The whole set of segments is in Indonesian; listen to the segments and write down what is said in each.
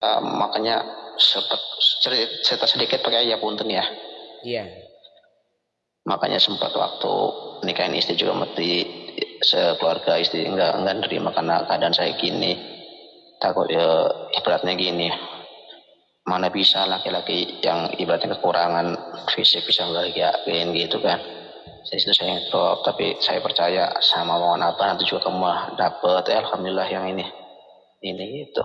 uh, makanya sempat cerita sedikit pakai ya punten ya. Iya. Makanya sempat waktu nikahin istri juga mati sekeluarga istri enggak enggak nerima karena keadaan saya gini. Takut ya ibaratnya gini. Mana bisa laki-laki yang ibaratnya kekurangan fisik bisa bahagiain gitu kan. Saya itu saya ngetop tapi saya percaya sama mohon apa nanti juga kamu dapet. Ya, alhamdulillah yang ini. Ini gitu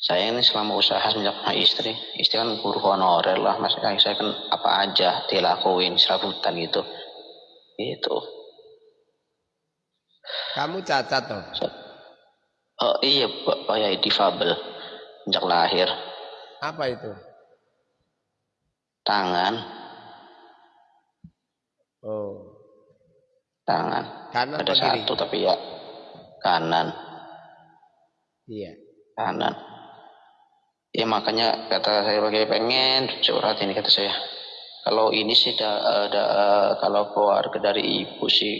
saya ini selama usaha sejak istri. Istri kan guru honorer lah. Mas saya kan apa aja dilakuin serabutan gitu. Itu kamu cacat toh oh iya pak. Ya difabel. Sejak lahir. Apa itu? Tangan. Oh. Tangan. Kanan ada satu tapi ya kanan. Iya. Kanan ya makanya kata saya pakai pengen curhat ini kata saya. Kalau ini sih ada, ada kalau keluarga dari ibu sih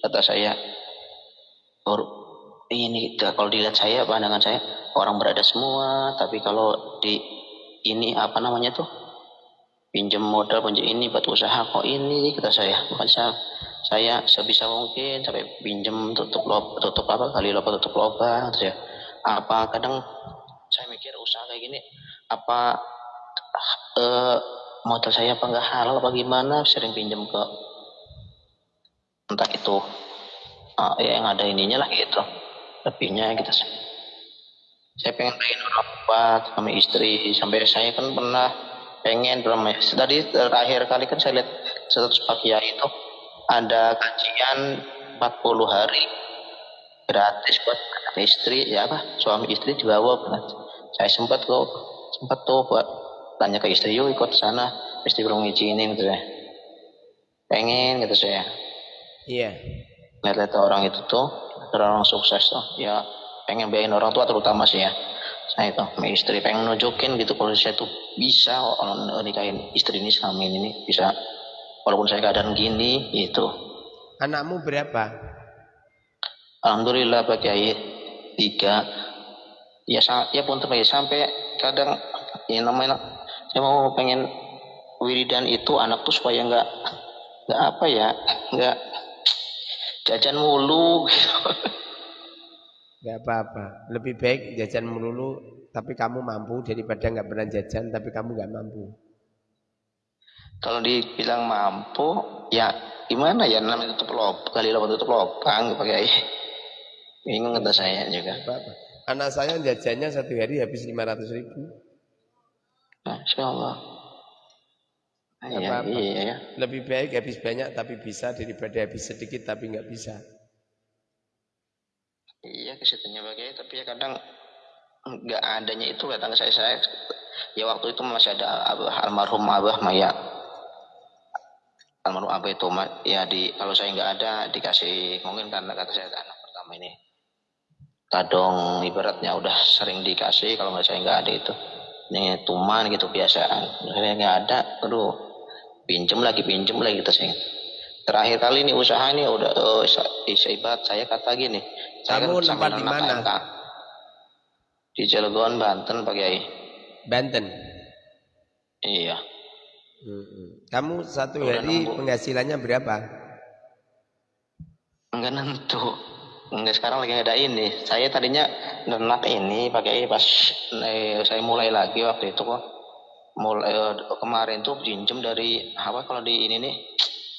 kata saya ini kalau dilihat saya pandangan saya orang berada semua tapi kalau di ini apa namanya tuh pinjam modal pinjam ini buat usaha kok ini? Kata saya. Bukan saya saya sebisa mungkin sampai pinjam tutup lob tutup apa kali loba tutup lubang saya. Apa kadang saya mikir usaha kayak gini apa uh, modal saya apa nggak halal apa gimana? Sering pinjam ke entah itu uh, ya yang ada ininya lah gitu. Lebihnya gitu. Saya pengen orang kuat sama istri. Sampai saya kan pernah pengen belum tadi terakhir kali kan saya lihat status Pak itu ada kajian 40 hari gratis buat istri ya apa? Suami istri dibawa saya sempat kok sempat tuh buat tanya ke istri yuk ikut sana istri belum ngizinin gitu ya. Pengen gitu saya. Iya. Lihat-lihat orang itu tuh orang sukses tuh. Ya pengen biayain orang tua terutama sih ya. Saya itu sama istri. Pengen nunjukin gitu kalau saya tuh bisa orang nikahin istri ini selama ini bisa. Walaupun saya keadaan gini gitu. Anakmu berapa Alhamdulillah Pak Kiai tiga ya ya pun terbaik sampai kadang ya namanya saya mau pengen wiridan itu anak tuh supaya nggak nggak apa ya nggak jajan mulu gitu. nggak apa-apa. Lebih baik jajan melulu tapi kamu mampu daripada nggak pernah jajan tapi kamu nggak mampu. Kalau dibilang mampu ya gimana ya namanya tutup lubang kali lubang tutup lubang pakai bingung kata saya juga apa -apa. Anak saya jajannya satu hari habis 500 ribu. Masya Allah. Iya, apa -apa. iya, iya. Lebih baik habis banyak tapi bisa daripada habis sedikit tapi nggak bisa. Iya ke situnya bagaimana tapi ya kadang nggak adanya itu datang saya saya ya waktu itu masih ada abah, almarhum abah Maya almarhum abah itu ya di kalau saya nggak ada dikasih mungkin karena kata saya anak pertama ini kadang ibaratnya udah sering dikasih kalau nggak saya nggak ada itu. Ini tuman gitu biasaan saya nggak ada aduh pinjem lagi pinjem lagi gitu sih terakhir kali ini usaha ini udah oh, ibarat saya kata gini kamu saya kan tempat di mana? Di Cilegon Banten Pak Kiai. Banten? Iya. Kamu satu hari penghasilannya berapa? Enggak nentu Enggak sekarang lagi ada ini. Saya tadinya ternak ini pakai pas eh, saya mulai lagi waktu itu kok. Mulai eh, kemarin tuh pinjem dari apa kalau di ini nih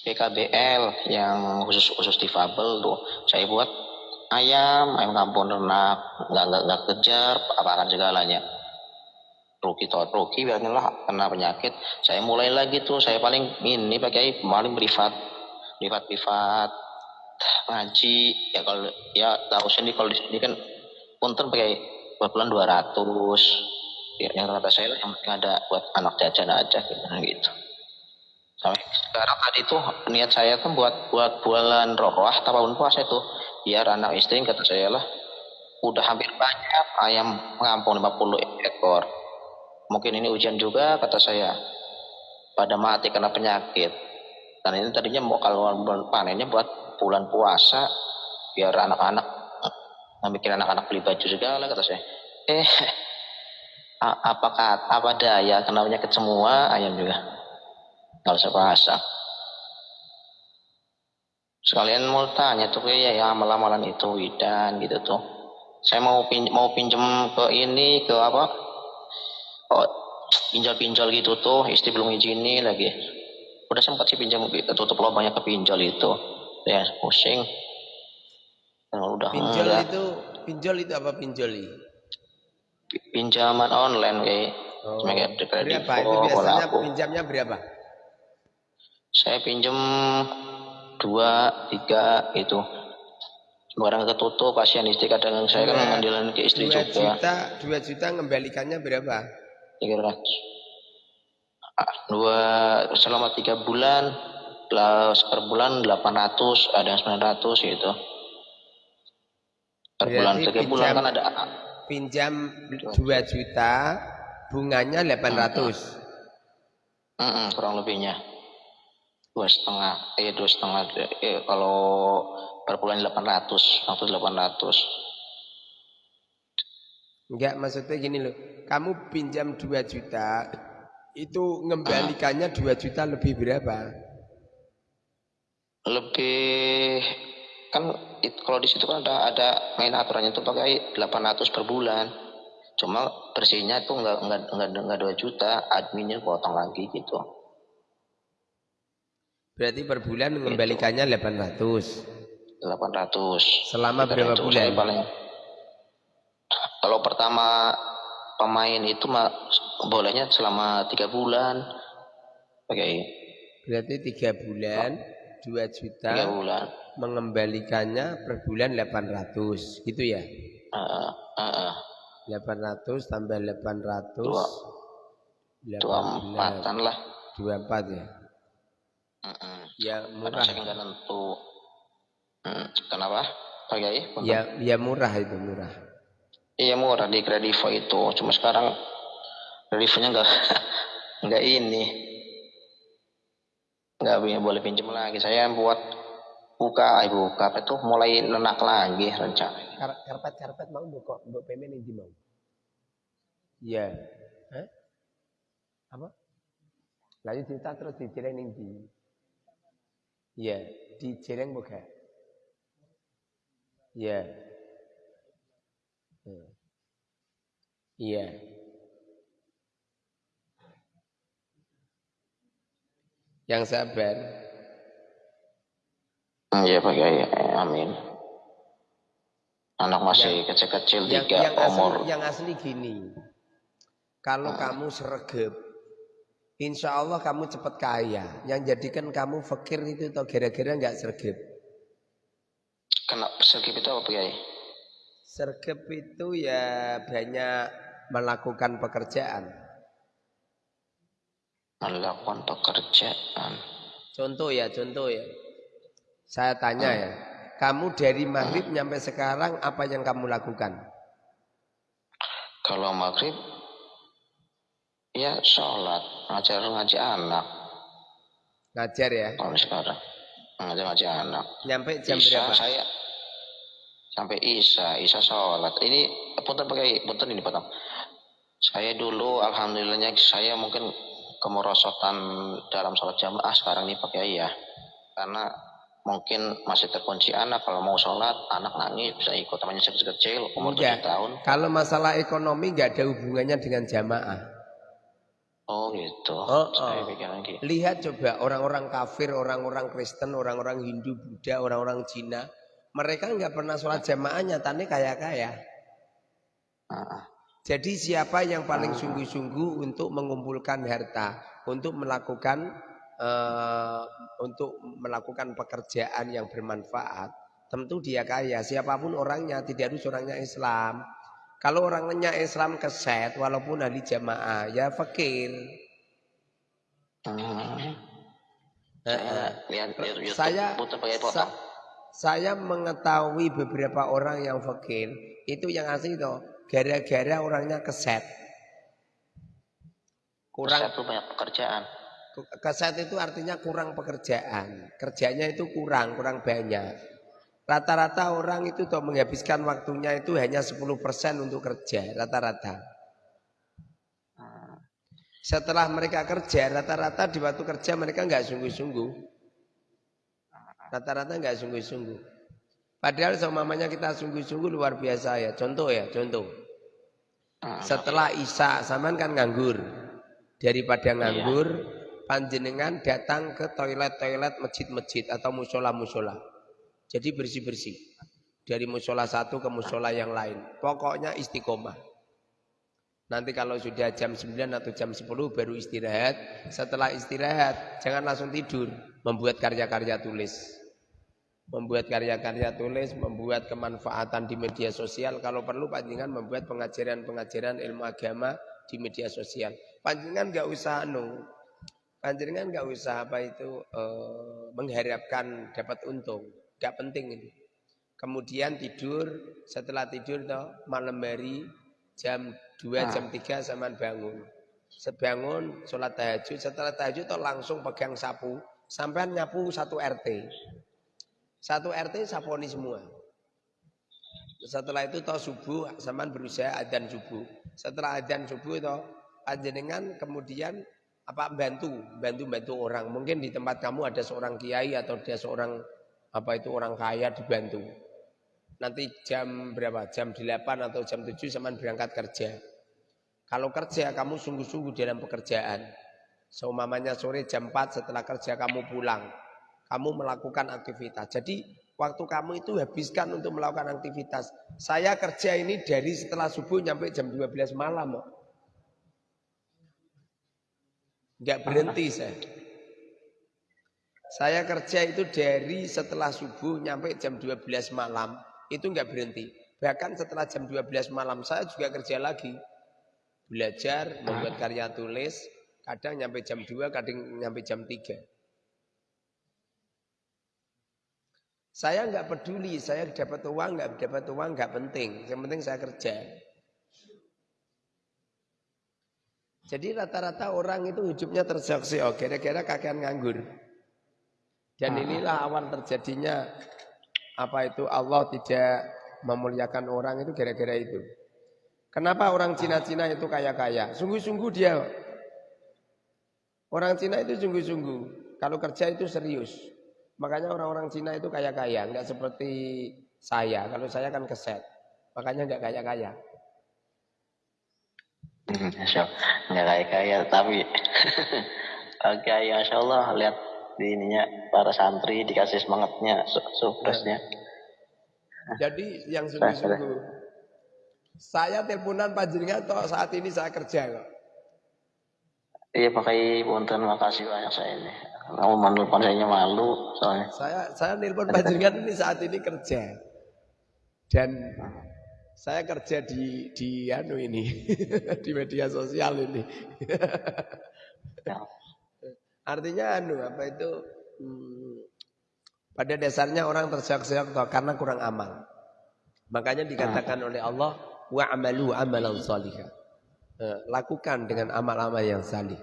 PKBL yang khusus khusus difabel tuh. Saya buat ayam, ayam kampung ternak, nggak nggak nggak kejar apa segalanya. Ruki tot ruki biarnya lah kena penyakit. Saya mulai lagi tuh, saya paling ini pakai paling privat, privat privat ngaji ya kalau ya tahu sendiri kalau di sini kan punten pakai bulan 200 ya, yang kata saya lah yang penting ada buat anak jajan aja gitu, gitu. Sampai sekarang tadi tuh niat saya tuh buat buat bulan rohwah tahun puasa itu biar anak istri kata saya lah udah hampir banyak ayam ngampung 50 ekor. Mungkin ini ujian juga kata saya pada mati karena penyakit. Dan ini tadinya mau kalau panennya buat bulan puasa biar anak-anak mikir anak-anak beli baju segala kata saya. Eh apakah apa daya kenapa ke semua ayam juga. Nggak usah pasang sekalian mau tanya tuh ya ya amalan-amalan itu widan gitu tuh. Saya mau pin mau pinjem ke ini ke apa? Oh pinjol-pinjol gitu tuh istri belum izini lagi. Udah sempat sih pinjam tutup banyak ke pinjol itu ya pusing. Oh, udah pinjol enggak. itu pinjol itu apa pinjol pinjaman online kayak oh, berapa itu biasanya pinjamnya berapa saya pinjam dua tiga itu barang ketutup kasihan istri kadang saya kan ngambilan ke istri 2 juga. juta dua juta ngembalikannya berapa tiga ratus. Dua selama tiga bulan per bulan delapan ratus ada yang sembilan ratus gitu. Per Berarti bulan tiga bulan kan ada. pinjam dua juta bunganya delapan ratus. Kurang lebihnya. Dua setengah eh dua setengah. Eh, kalau per bulan 800 waktu 800 enggak maksudnya gini loh. Kamu pinjam 2 juta itu ngembalikannya 2 juta lebih berapa lebih kan it, kalau di situ kan ada ada main aturannya itu pakai 800 per bulan cuma bersihnya itu enggak enggak enggak, enggak 2 juta adminnya potong lagi gitu Berarti per bulan mengembalikannya 800. 800. Selama berapa bulan? Paling, kalau pertama pemain itu mah bolehnya selama tiga bulan. Oke. Okay. Berarti tiga bulan, dua juta. Tiga bulan. Mengembalikannya per bulan 800, gitu ya? Uh, uh, uh. 800 tambah 800. Dua, dua empatan lah. Dua empat ya? Mm-mm. Ya murah. Saya nggak tentu. Hmm, kenapa? Pak Kiai? Ya, ya murah itu murah. Iya murah di Kredivo itu. Cuma sekarang Kredivonya nggak nggak ini nggak boleh pinjam lagi. Saya buat buka, ibu buka apa itu mulai nenak lagi rencana. Kar karpet karpet mau buka, buat payment ini mau. Iya. Hah? Apa? Lanjut cerita terus diceritain ini. Ya, di Jereng buka. Ya. Iya. Yang sabar. Iya Pak Kiai, amin. Anak masih kecil-kecil tiga yang umur. Asli, yang asli gini, kalau hmm. kamu sergap Insya Allah kamu cepat kaya. Yang jadikan kamu fakir itu atau gara-gara nggak sergap. Kena sergap itu apa Kiai? Sergap itu ya banyak melakukan pekerjaan. Melakukan pekerjaan. Contoh ya, contoh ya. Saya tanya hmm. ya, kamu dari maghrib hmm. nyampe sekarang apa yang kamu lakukan? Kalau maghrib Ya sholat, ngajar ngaji anak. Ngajar ya? Kalau sekarang ngajar ngaji anak. Nyampe jam Isa, berapa? Saya sampai Isa, Isa sholat. Ini punten pakai punten ini potong. Saya dulu alhamdulillahnya saya mungkin kemerosotan dalam sholat jamaah sekarang ini pakai ya. Karena mungkin masih terkunci anak kalau mau sholat anak nangis bisa ikut temannya kecil kecil umur tujuh tahun kalau masalah ekonomi nggak ada hubungannya dengan jamaah Oh gitu. Oh, Saya oh. gitu. Lihat coba orang-orang kafir, orang-orang Kristen, orang-orang Hindu, Buddha, orang-orang Cina, mereka nggak pernah sholat jamaah nyatanya kaya-kaya. Uh. Jadi siapa yang paling sungguh-sungguh untuk mengumpulkan harta, untuk melakukan uh, untuk melakukan pekerjaan yang bermanfaat, tentu dia kaya. Siapa pun orangnya, tidak harus orangnya Islam. Kalau orangnya Islam keset walaupun ahli jamaah ya fakir. Hmm. saya sa saya mengetahui beberapa orang yang fakir itu yang asli itu gara-gara orangnya keset. Kurang keset itu banyak pekerjaan. Keset itu artinya kurang pekerjaan. Kerjanya itu kurang, kurang banyak. Rata-rata orang itu tuh menghabiskan waktunya itu hanya 10% untuk kerja, rata-rata. Setelah mereka kerja, rata-rata di waktu kerja mereka nggak sungguh-sungguh. Rata-rata nggak sungguh-sungguh. Padahal semuanya kita sungguh-sungguh luar biasa ya. Contoh ya, contoh. Setelah Isya, saman kan nganggur. Daripada iya. nganggur, panjenengan datang ke toilet-toilet masjid-masjid atau musola-musola. Jadi bersih-bersih. Dari musola satu ke musola yang lain. Pokoknya istiqomah. Nanti kalau sudah jam 9 atau jam 10 baru istirahat. Setelah istirahat jangan langsung tidur. Membuat karya-karya tulis. Membuat karya-karya tulis, membuat kemanfaatan di media sosial. Kalau perlu panjangan membuat pengajaran-pengajaran ilmu agama di media sosial. Panjangan nggak usah anu, panjangan nggak usah apa itu eh, mengharapkan dapat untung, nggak penting ini. Kemudian tidur, setelah tidur toh malam hari jam 2 ah. jam 3 zaman bangun. Sebangun sholat tahajud, setelah tahajud toh langsung pegang sapu, sampai nyapu satu RT. Satu RT saponi semua. Setelah itu toh subuh, zaman berusaha adzan subuh. Setelah adzan subuh toh dengan kemudian apa bantu, bantu bantu orang. Mungkin di tempat kamu ada seorang kiai atau ada seorang apa itu orang kaya dibantu nanti jam berapa? Jam 8 atau jam 7 zaman berangkat kerja. Kalau kerja kamu sungguh-sungguh dalam pekerjaan. Seumamanya sore jam 4 setelah kerja kamu pulang. Kamu melakukan aktivitas. Jadi waktu kamu itu habiskan untuk melakukan aktivitas. Saya kerja ini dari setelah subuh sampai jam 12 malam. Enggak berhenti saya. Saya kerja itu dari setelah subuh sampai jam 12 malam itu nggak berhenti. Bahkan setelah jam 12 malam saya juga kerja lagi. Belajar, membuat karya tulis, kadang nyampe jam 2, kadang nyampe jam 3. Saya nggak peduli, saya dapat uang, nggak dapat uang, nggak penting. Yang penting saya kerja. Jadi rata-rata orang itu hidupnya terseok oh kira-kira kakean nganggur. Dan inilah awal terjadinya apa itu Allah tidak memuliakan orang itu gara-gara itu. Kenapa orang Cina-Cina itu kaya-kaya? Sungguh-sungguh dia. Orang Cina itu sungguh-sungguh. Kalau kerja itu serius. Makanya orang-orang Cina itu kaya-kaya. Enggak seperti saya. Kalau saya kan keset. Makanya enggak kaya-kaya. Hmm, enggak kaya-kaya. Tapi Oke, ya Masya Allah. Lihat di ininya para santri dikasih semangatnya suksesnya. Jadi yang sungguh-sungguh saya teleponan panjenengan toh saat ini saya kerja kok. Iya pakai punten makasih banyak saya ini. Kamu menelpon saya malu soalnya. Saya saya nelpon panjenengan ini saat ini kerja. Dan saya kerja di di anu ini di media sosial ini. Ya. Artinya anu apa itu hmm, pada dasarnya orang terseok-seok karena kurang amal. Makanya dikatakan oleh Allah wa amalu amalan salihah. Eh, lakukan dengan amal-amal yang salih.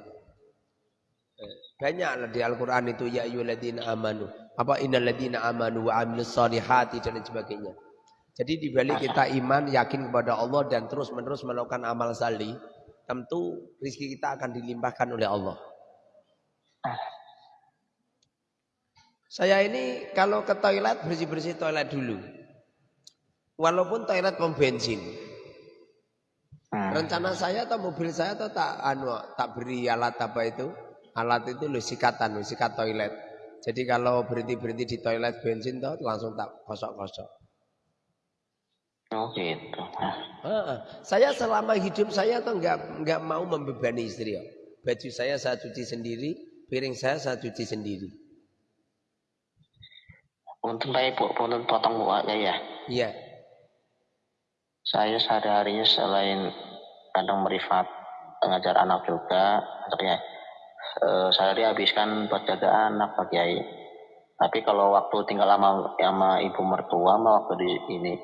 Eh, banyak di Al-Qur'an itu ya ayyuhalladzina amanu. Apa innal ladzina amanu wa amilus salihati dan sebagainya. Jadi di balik kita iman, yakin kepada Allah dan terus-menerus melakukan amal salih, tentu rezeki kita akan dilimpahkan oleh Allah. Saya ini kalau ke toilet bersih-bersih toilet dulu. Walaupun toilet pom bensin. Hmm. Rencana saya atau mobil saya atau tak anu tak beri alat apa itu? Alat itu lu sikatan, lu sikat toilet. Jadi kalau berhenti-berhenti di toilet bensin tuh langsung tak kosok-kosok. Oh gitu. saya selama hidup saya tuh nggak nggak mau membebani istri. Ya. Baju saya saya cuci sendiri, piring saya saya cuci sendiri. Untuk Pak Ibu, untuk potong Bu aja ya. Iya. Saya sehari-harinya selain kadang merifat mengajar anak juga, ya, eh, saya dihabiskan buat jaga anak Pak Kiai. Tapi kalau waktu tinggal sama, sama ibu mertua mah waktu di ini,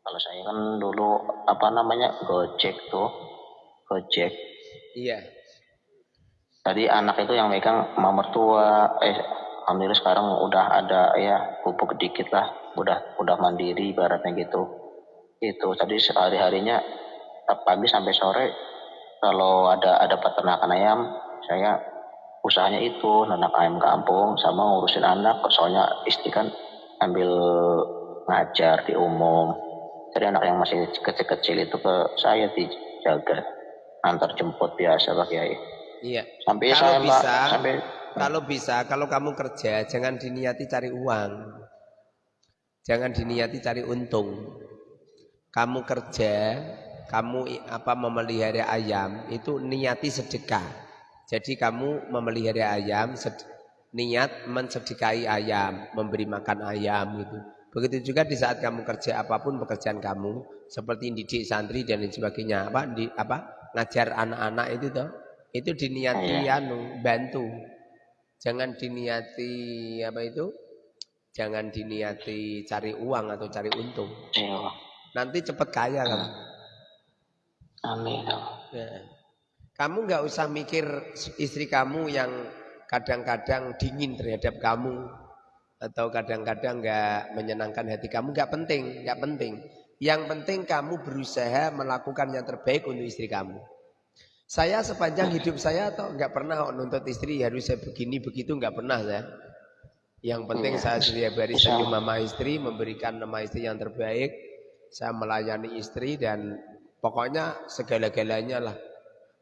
kalau saya kan dulu apa namanya gojek tuh, gojek. Iya. Tadi anak itu yang megang mama mertua, eh alhamdulillah sekarang udah ada ya pupuk sedikit lah, udah udah mandiri ibaratnya gitu. Itu tadi sehari harinya pagi sampai sore kalau ada ada peternakan ayam saya usahanya itu nanak ayam kampung sama ngurusin anak soalnya istri kan ambil ngajar di umum. Jadi anak yang masih kecil-kecil itu ke saya dijaga antar jemput biasa Pak Kiai. Iya. Sampai kalau saya bisa, mbak sampai kalau bisa kalau kamu kerja jangan diniati cari uang. Jangan diniati cari untung. Kamu kerja kamu apa memelihara ayam itu niati sedekah. Jadi kamu memelihara ayam niat mensedekahi ayam, memberi makan ayam gitu. Begitu juga di saat kamu kerja apa pun pekerjaan kamu seperti didik santri dan lain sebagainya apa di apa ngajar anak-anak itu toh itu diniati ya. anu bantu. Jangan diniati apa itu? Jangan diniati cari uang atau cari untung. Iya. Nanti cepat kaya kamu. Amin. Ya. Kamu nggak usah mikir istri kamu yang kadang-kadang dingin terhadap kamu atau kadang-kadang nggak menyenangkan hati kamu nggak penting, nggak penting. Yang penting kamu berusaha melakukan yang terbaik untuk istri kamu. Saya sepanjang hidup saya atau nggak pernah nuntut istri harus saya begini begitu nggak pernah saya. Yang penting iya. saya setiap hari senyum mama istri, memberikan nama istri yang terbaik. Saya melayani istri dan Pokoknya segala-galanya lah.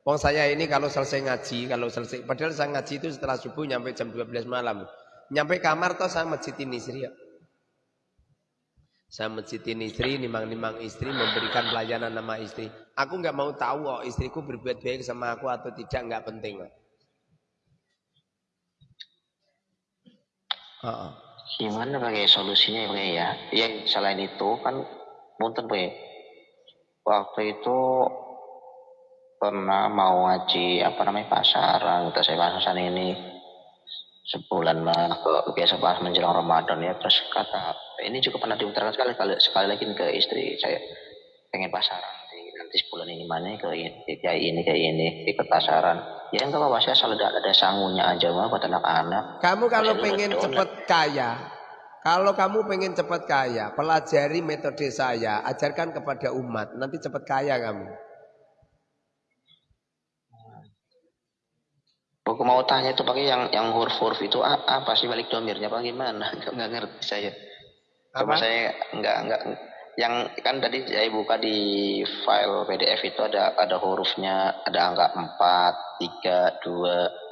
Wong saya ini kalau selesai ngaji, kalau selesai, padahal saya ngaji itu setelah subuh nyampe jam 12 malam. Nyampe kamar toh saya masjidin istri ya. Saya masjidin istri, nimang-nimang istri, memberikan pelayanan nama istri. Aku nggak mau tahu oh, istriku berbuat baik sama aku atau tidak, nggak penting. Lah. Uh -uh. Gimana pakai solusinya ya? Yang selain itu kan punten Pak waktu itu pernah mau ngaji apa namanya pasaran kita saya pasaran ini sebulan lah ke biasa pas menjelang Ramadan ya terus kata ini juga pernah diutarakan sekali kali sekali lagi ke istri saya. Pengen pasaran di, nanti sebulan ini mana ke ini kayak ini kayak ini di pasaran. Ya enggak apa-apa saya asal ada, ada sangunya aja mah buat anak-anak. Kamu kalau pengen cepet kaya kalau kamu pengen cepat kaya, pelajari metode saya, ajarkan kepada umat, nanti cepat kaya kamu. Aku mau tanya itu pakai yang yang huruf-huruf itu apa sih balik domirnya bagaimana? Enggak ngerti saya. Apa? saya enggak enggak yang kan tadi saya buka di file PDF itu ada ada hurufnya, ada angka 4, 3, 2,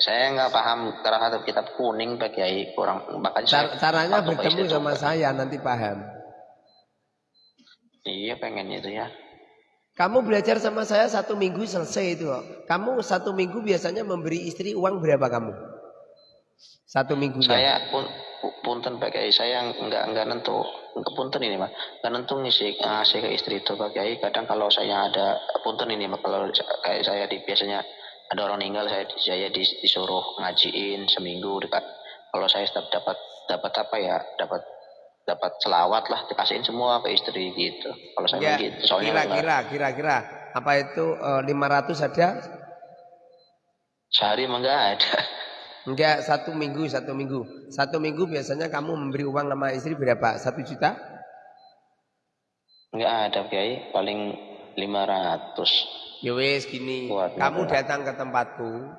saya nggak paham terhadap kitab kuning Pak Kiai kurang makanya Car caranya bertemu sama saya nanti paham iya pengen itu ya kamu belajar sama saya satu minggu selesai itu kamu satu minggu biasanya memberi istri uang berapa kamu? Satu minggu saya pun punten Pak Kiai. Saya nggak nggak nentu. Punten ini mah nggak nentu ngisi ngasih ke istri itu Pak Kiai. Kadang kalau saya ada punten ini mah kalau kayak saya di biasanya ada orang meninggal saya saya disuruh ngajiin seminggu dekat. Kalau saya tetap dapat dapat apa ya? Dapat dapat selawat lah dikasihin semua ke istri gitu. Kalau saya ya, gitu soalnya kira-kira kira-kira. Apa itu eh, 500 ada? Sehari enggak ada. Enggak satu minggu satu minggu. Satu minggu biasanya kamu memberi uang sama istri berapa? Satu juta? Enggak ada kiai. Paling 500 Ya wes gini, Waduh, kamu datang ke tempatku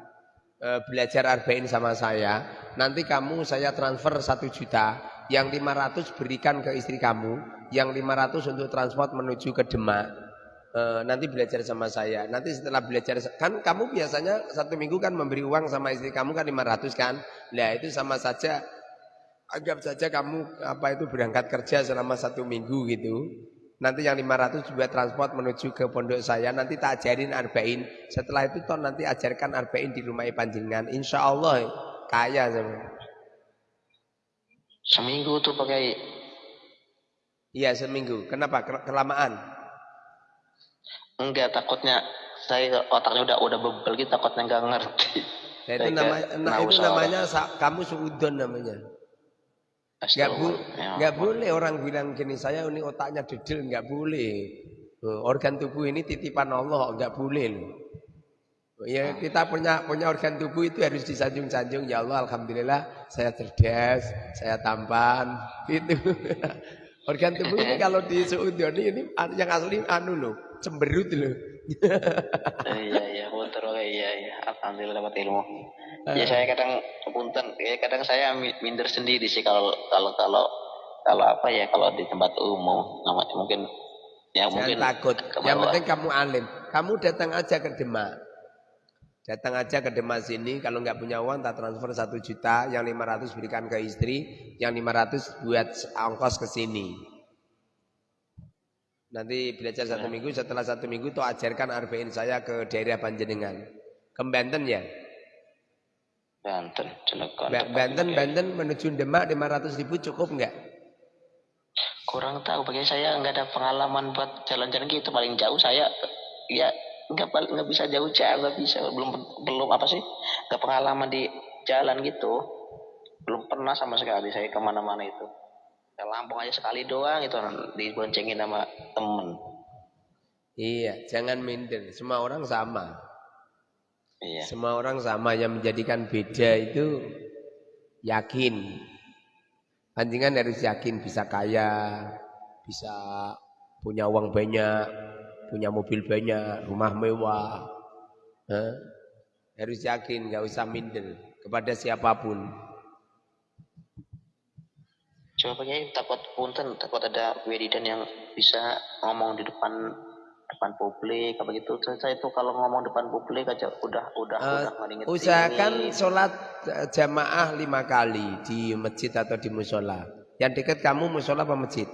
e, belajar arba'in sama saya, nanti kamu saya transfer satu juta, yang 500 berikan ke istri kamu, yang 500 untuk transport menuju ke Demak. E, nanti belajar sama saya. Nanti setelah belajar kan kamu biasanya satu minggu kan memberi uang sama istri kamu kan 500 kan. Nah itu sama saja anggap saja kamu apa itu berangkat kerja selama satu minggu gitu. Nanti yang 500 juga transport menuju ke pondok saya. Nanti tak ajarin arba'in. Setelah itu toh nanti ajarkan arba'in di rumah panjenengan. Insya Allah kaya sama. Seminggu tuh pakai. Iya seminggu. Kenapa? Kelamaan? Enggak takutnya saya otaknya udah udah bebel gitu takutnya enggak ngerti. Nah, itu namanya, nah, itu namanya kamu suudon namanya. Gak, bu ya, boleh orang bilang gini, saya ini otaknya dedel, nggak boleh. Organ tubuh ini titipan Allah, nggak boleh loh. Ya kita punya punya organ tubuh itu harus disanjung-sanjung. Ya Allah, alhamdulillah saya cerdas, saya tampan, itu. organ tubuh ini kalau di Saudi ini yang asli anu loh, cemberut loh. iya iya punten oke iya iya alhamdulillah dapat ilmu. Ya saya kadang punten ya kadang saya minder sendiri sih kalau kalau kalau kalau apa ya kalau di tempat umum mungkin ya mungkin takut. Yang penting kamu alim. Kamu datang aja ke Demak. Datang aja ke Demak sini, kalau nggak punya uang tak transfer satu juta, yang 500 berikan ke istri, yang 500 buat ongkos ke sini. Nanti belajar satu ya. minggu, setelah satu minggu tuh ajarkan arba'in saya ke daerah Panjenengan. Ke Banten ya? Banten, Banten, Banten menuju Demak 500 ribu cukup nggak? kurang tahu bagi saya nggak ada pengalaman buat jalan-jalan gitu paling jauh saya ya nggak nggak bisa jauh-jauh nggak bisa. Belum belum apa sih nggak pengalaman di jalan gitu. Belum pernah sama sekali saya ke mana-mana itu. Ke Lampung aja sekali doang itu diboncengin sama temen. Iya jangan minder. Semua orang sama. Iya. semua orang sama. Yang menjadikan beda itu yakin. Panjenengan harus yakin bisa kaya, bisa punya uang banyak, punya mobil banyak, rumah mewah. Eh? Harus yakin, nggak usah minder kepada siapa pun. Coba pakai takut punten, takut ada wiridan yang bisa ngomong di depan depan publik apa gitu saya itu kalau ngomong depan publik aja udah udah uh, udah usahakan sholat eh, jamaah lima kali di masjid atau di musola yang dekat kamu musola apa masjid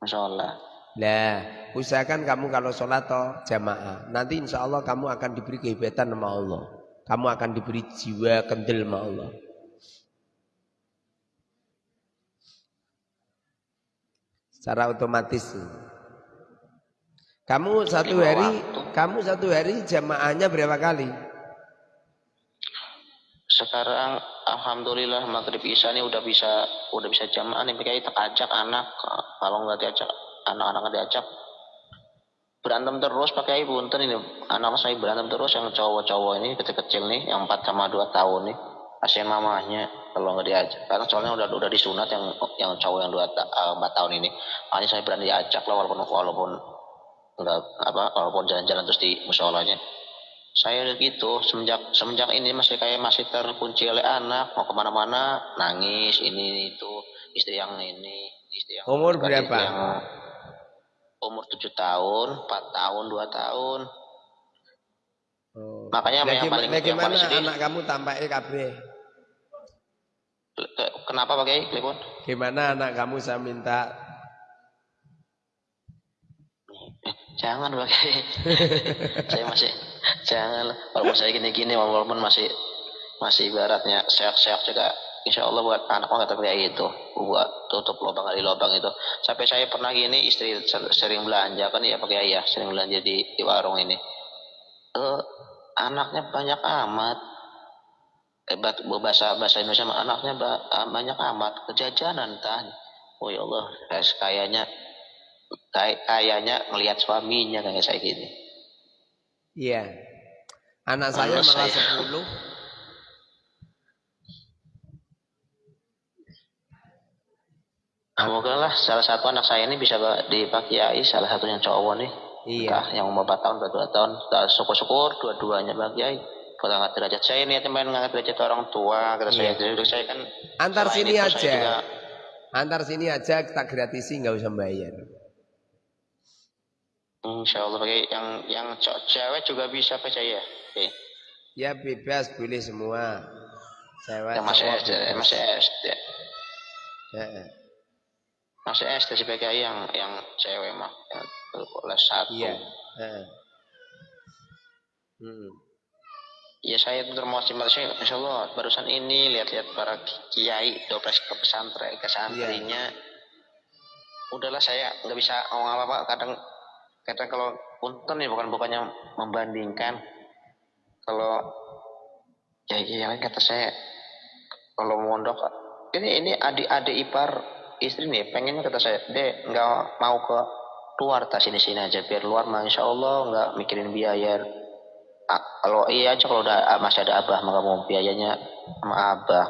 musola lah usahakan kamu kalau sholat toh jamaah. Nanti insya Allah kamu akan diberi kehebatan sama Allah. Kamu akan diberi jiwa kendel sama Allah. Secara otomatis. Kamu satu hari, kamu satu hari jamaahnya berapa kali? Sekarang alhamdulillah maghrib isya ini udah bisa udah bisa jamaah nih. Kayak ajak anak kalau nggak diajak anak-anak diajak berantem terus pakai ibu punten ini. Anak saya berantem terus yang cowok-cowok ini kecil-kecil nih yang 4 sama 2 tahun nih. Kasihan mamanya kalau nggak diajak. Karena soalnya udah udah disunat yang yang cowok yang dua eh, empat tahun ini. Makanya saya berani diajak lah walaupun walaupun nggak apa walaupun jalan-jalan terus di musolanya. Saya gitu semenjak semenjak ini masih kayak masih terkunci oleh anak. Mau ke mana-mana nangis ini itu. Istri yang ini istri yang umur berapa? yang umur tujuh tahun empat tahun dua tahun oh. makanya nah, yang paling yang paling sedih anak kamu tampaknya kabre kenapa pakai gimana anak kamu saya minta Jangan pakai. saya masih jangan. Walaupun saya gini-gini, walaupun masih masih ibaratnya sehat-sehat juga. Insya Allah buat anak nggak kayak itu, buat tutup lubang kali lubang itu. Sampai saya pernah gini, istri sering belanja kan ya pakai ayah, sering belanja di, di warung ini. Uh, anaknya banyak amat. Eh, bahasa bahasa Indonesia anaknya banyak amat kejajanan tanya. Oh ya Allah, kayaknya kayak kayaknya ngelihat suaminya kayak saya gini. Iya. Anak saya malah sepuluh. Semoga lah salah satu anak saya ini bisa dipakai salah satunya cowok nih. Iya. Entah yang umur 4 tahun, 2 tahun. Syukur-syukur dua-duanya bahagia. Kalau ngangkat derajat saya ini main ngangkat derajat orang tua. Kata iya. saya, jadi saya kan. Antar sini aja. Juga, Antar sini aja kita gratisi nggak usah bayar. Insya Allah pakai yang yang cewek juga bisa percaya. Okay. Ya bebas boleh semua. Cewek. Ya, masih SD, masih SD. Ya. Masih SD sebagai yang yang cewek mah yang kelas satu. Iya. Ya. Hmm. Ya saya termasuk masih Insya Allah barusan ini lihat-lihat para kiai dopres ke pesantren ke santrinya. Ya. Udahlah saya nggak bisa ngomong apa-apa kadang kata kalau punten ya bukan bukannya membandingkan kalau ya iya kata saya kalau mondok ini ini adik-adik ipar istri nih pengennya kata saya deh nggak mau ke luar tas sini sini aja biar luar mah insya Allah nggak mikirin biaya. Ah, kalau iya aja kalau udah masih ada abah maka mau biayanya sama abah.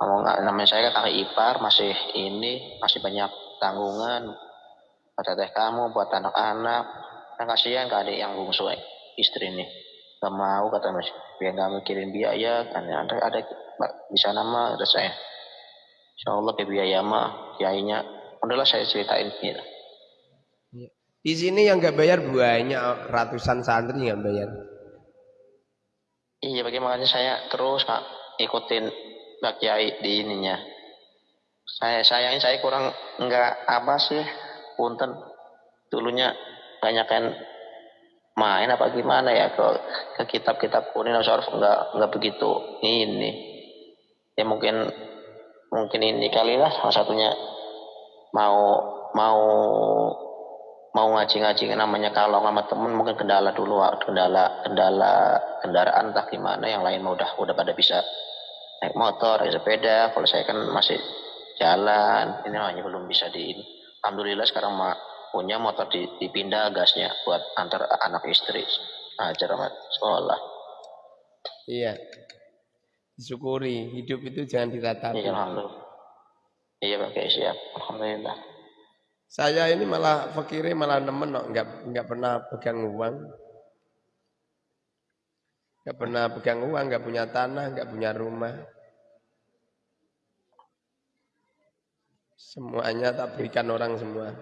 Nggak namanya saya kan kakak ipar masih ini masih banyak tanggungan. Buat teh kamu buat anak-anak. Kan kasihan ke adik yang bungsu istri ini gak mau kata mas biar gak mikirin biaya kan ada ada di sana mah ada saya Insya Allah ke biaya mah kiainya udahlah saya ceritain gitu. Di sini yang nggak bayar banyak ratusan santri yang bayar. Iya, bagaimana saya terus kak ikutin Pak Kiai di ininya. Saya sayangnya saya kurang nggak apa sih, punten dulunya banyak kan main apa gimana ya ke ke kitab-kitab kuning atau nggak nggak begitu ini ya mungkin mungkin ini kali lah salah satunya mau mau mau ngaji-ngaji namanya kalau sama temen mungkin kendala dulu kendala kendala kendaraan entah gimana yang lain mau udah udah pada bisa naik motor naik sepeda kalau saya kan masih jalan ini hanya belum bisa di alhamdulillah sekarang mah punya motor dipindah gasnya buat antar anak istri ajar amat sekolah. Iya syukuri hidup itu jangan diratapi iya iya pakai siap alhamdulillah saya ini malah fakirnya malah nemen no. nggak nggak pernah pegang uang. Nggak pernah pegang uang, nggak punya tanah, nggak punya rumah. Semuanya tak berikan orang semua.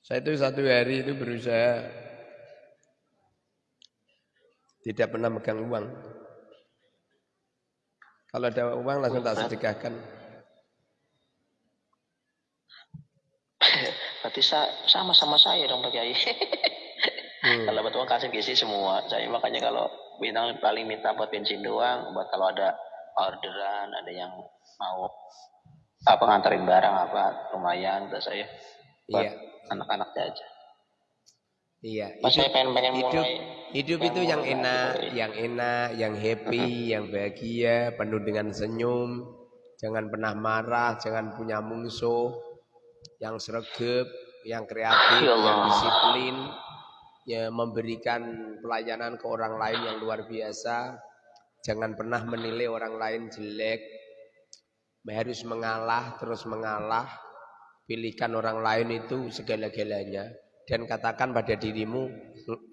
Saya itu satu hari itu berusaha tidak pernah megang uang. Kalau ada uang langsung tak sedekahkan. Berarti sama-sama saya dong Pak Kiai. hmm. Kalau betul kasih gizi semua. Saya makanya kalau bintang paling minta buat bensin doang, buat kalau ada orderan, ada yang mau apa nganterin barang apa lumayan buat saya. Buat iya. anak-anak aja. Iya. Mas hidup, saya pengen pengen hidup, mulai. Hidup itu yang enak, yang enak, yang happy, yang bahagia, penuh dengan senyum. Jangan pernah marah, jangan punya musuh. Yang sregep, yang kreatif, ya yang disiplin, ya memberikan pelayanan ke orang lain yang luar biasa. Jangan pernah menilai orang lain jelek. Harus mengalah, terus mengalah. Pilihkan orang lain itu segala-galanya dan katakan pada dirimu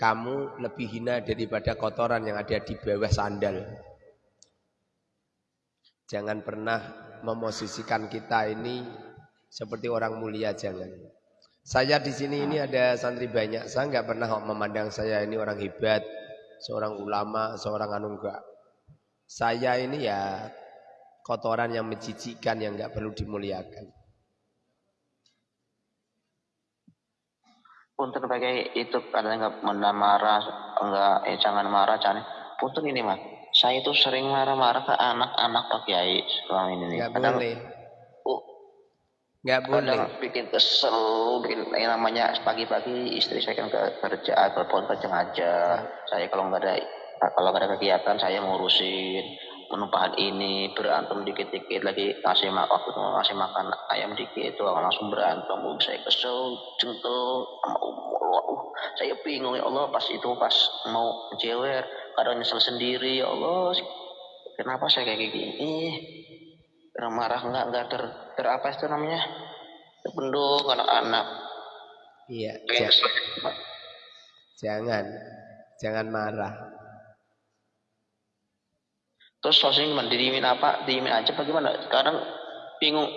kamu lebih hina daripada kotoran yang ada di bawah sandal. Jangan pernah memosisikan kita ini seperti orang mulia jangan. Saya di sini ini ada santri banyak. Saya nggak pernah memandang saya ini orang hebat, seorang ulama, seorang anu. Saya ini ya kotoran yang menjijikkan yang nggak perlu dimuliakan. Punten pakai itu kadang nggak marah enggak eh jangan marah jangan. Punten ini mah saya itu sering marah-marah ke anak-anak pak kiai selama ini nggak boleh. Nggak boleh. bikin kesel bikin yang namanya pagi-pagi istri saya kan ke kerja telepon kerja ngajar ya. saya kalau nggak ada kalau nggak ada kegiatan saya ngurusin penumpahan ini berantem dikit-dikit lagi ngasih makan waktu ngasih makan ayam dikit itu langsung berantem. Um, saya kesel jengkel sama umur uh, saya bingung ya Allah pas itu pas mau jewer kadang nyesel sendiri ya Allah. Kenapa saya kayak gini? Karena marah nggak nggak ter, ter apa itu namanya? Terpenduk anak-anak. Iya jangan jangan marah Terus sosnya gimana? Didiemin apa? Didiemin aja bagaimana? Sekarang bingung.